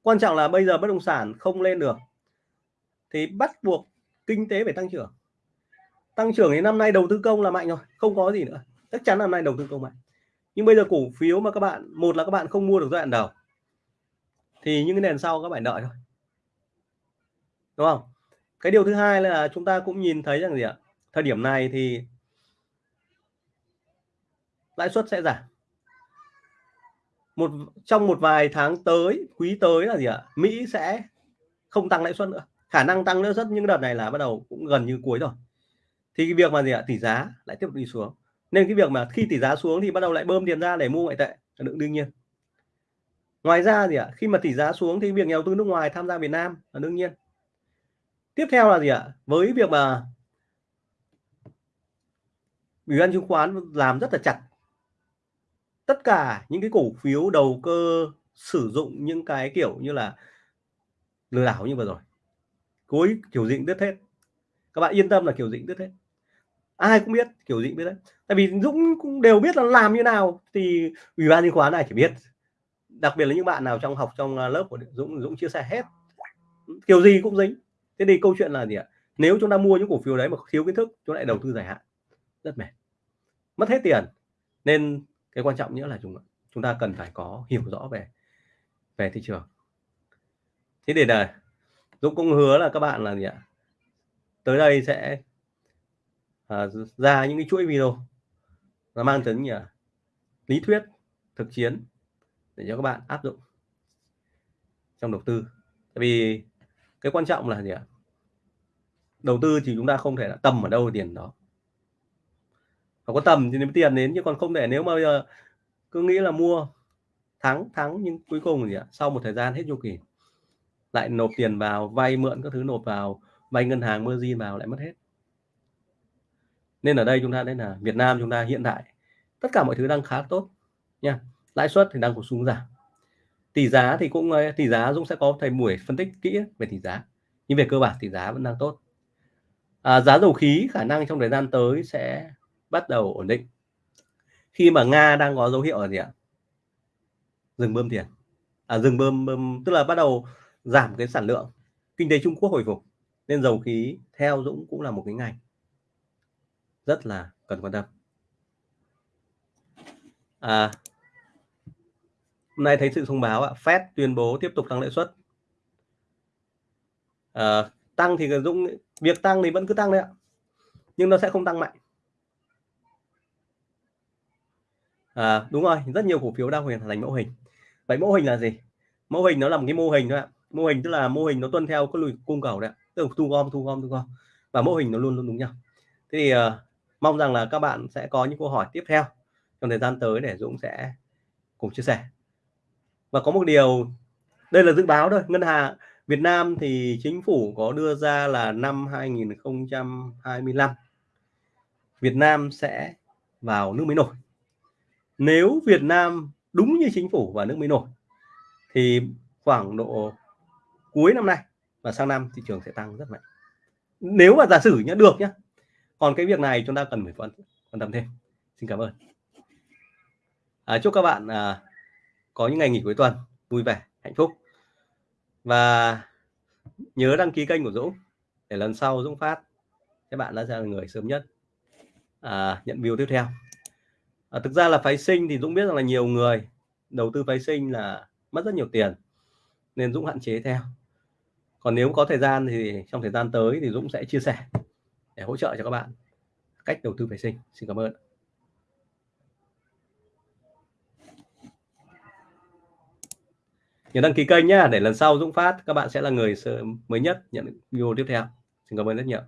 Quan trọng là bây giờ bất động sản không lên được thì bắt buộc kinh tế phải tăng trưởng. Tăng trưởng thì năm nay đầu tư công là mạnh rồi không có gì nữa. Chắc chắn năm nay đầu tư công mạnh nhưng bây giờ cổ phiếu mà các bạn, một là các bạn không mua được giai đoạn đầu. Thì những cái nền sau các bạn đợi thôi. Đúng không? Cái điều thứ hai là chúng ta cũng nhìn thấy rằng gì ạ? Thời điểm này thì lãi suất sẽ giảm. Một, trong một vài tháng tới, quý tới là gì ạ? Mỹ sẽ không tăng lãi suất nữa. Khả năng tăng lãi suất những đợt này là bắt đầu cũng gần như cuối rồi. Thì cái việc mà gì ạ? Tỷ giá lại tiếp tục đi xuống nên cái việc mà khi tỷ giá xuống thì bắt đầu lại bơm tiền ra để mua ngoại tệ là đương nhiên. Ngoài ra gì ạ? Khi mà tỷ giá xuống thì việc nhà đầu tư nước ngoài tham gia Việt Nam là đương nhiên. Tiếp theo là gì ạ? Với việc mà ủy ban chứng khoán làm rất là chặt. Tất cả những cái cổ phiếu đầu cơ sử dụng những cái kiểu như là lừa đảo như vừa rồi. Cối kiểu dịnh đứt hết. Các bạn yên tâm là kiểu dịnh đứt hết. Ai cũng biết kiểu dịnh biết đấy tại vì Dũng cũng đều biết là làm như nào thì ủy ban chứng khoán này chỉ biết đặc biệt là những bạn nào trong học trong à, lớp của Dũng Dũng chia sẻ hết. Kiểu gì cũng dính. Thế thì câu chuyện là gì ạ? Nếu chúng ta mua những cổ phiếu đấy mà thiếu kiến thức chúng lại đầu tư dài hạn. Rất mệt. Mất hết tiền. Nên cái quan trọng nữa là chúng chúng ta cần phải có hiểu rõ về về thị trường. Thế để là Dũng cũng hứa là các bạn là gì ạ? Tới đây sẽ à, ra những cái chuỗi video nó mang tính như lý thuyết, thực chiến để cho các bạn áp dụng trong đầu tư. Tại vì cái quan trọng là gì ạ? Đầu tư thì chúng ta không thể là tầm ở đâu tiền đó. Và có tầm thì nếu tiền đến, chứ còn không thể nếu mà bây giờ cứ nghĩ là mua thắng thắng nhưng cuối cùng gì ạ? Sau một thời gian hết chu kỳ, lại nộp tiền vào, vay mượn các thứ nộp vào, vay ngân hàng, margin vào, lại mất hết nên ở đây chúng ta thấy là Việt Nam chúng ta hiện tại tất cả mọi thứ đang khá tốt nha. Lãi suất thì đang có xuống giảm. Tỷ giá thì cũng ờ, tỷ giá Dũng sẽ có thầy buổi phân tích kỹ về tỷ giá. Nhưng về cơ bản tỷ giá vẫn đang tốt. À, giá dầu khí khả năng trong thời gian tới sẽ bắt đầu ổn định. Khi mà Nga đang có dấu hiệu là gì ạ? Dừng bơm tiền. À, dừng bơm, bơm tức là bắt đầu giảm cái sản lượng. Kinh tế Trung Quốc hồi phục. Nên dầu khí theo Dũng cũng là một cái ngành rất là cần quan tâm. À, hôm nay thấy sự thông báo ạ Fed tuyên bố tiếp tục tăng lãi suất. À, tăng thì Dũng việc tăng thì vẫn cứ tăng đấy ạ nhưng nó sẽ không tăng mạnh. À, đúng rồi rất nhiều cổ phiếu đang hoàn thành mẫu hình. Vậy mẫu hình là gì? Mẫu hình nó là một cái mô hình thôi ạ. Mô hình tức là mô hình nó tuân theo cái lùi cung cầu đấy tức là thu gom thu gom thu gom. Và mô hình nó luôn luôn đúng nhau. Thế thì uh, mong rằng là các bạn sẽ có những câu hỏi tiếp theo trong thời gian tới để Dũng sẽ cùng chia sẻ. Và có một điều, đây là dự báo thôi. Ngân hàng Việt Nam thì chính phủ có đưa ra là năm 2025 Việt Nam sẽ vào nước mới nổi nếu Việt Nam đúng như chính phủ và nước mới nổi thì khoảng độ cuối năm nay và sang năm, thị trường sẽ tăng rất mạnh. Nếu mà giả sử nhá, được nhá còn cái việc này chúng ta cần phải quan quan tâm thêm. Xin cảm ơn. À, chúc các bạn à, có những ngày nghỉ cuối tuần vui vẻ hạnh phúc. Và nhớ đăng ký kênh của Dũng để lần sau Dũng phát các bạn đã là người sớm nhất à, nhận view tiếp theo. À, thực ra là phái sinh thì Dũng biết rằng là nhiều người đầu tư phái sinh là mất rất nhiều tiền nên Dũng hạn chế theo. Còn nếu có thời gian thì trong thời gian tới thì Dũng sẽ chia sẻ để hỗ trợ cho các bạn cách đầu tư vệ sinh. Xin cảm ơn. Nhớ đăng ký kênh nhé để lần sau Dũng phát, các bạn sẽ là người mới nhất nhận video tiếp theo. Xin cảm ơn rất nhiều.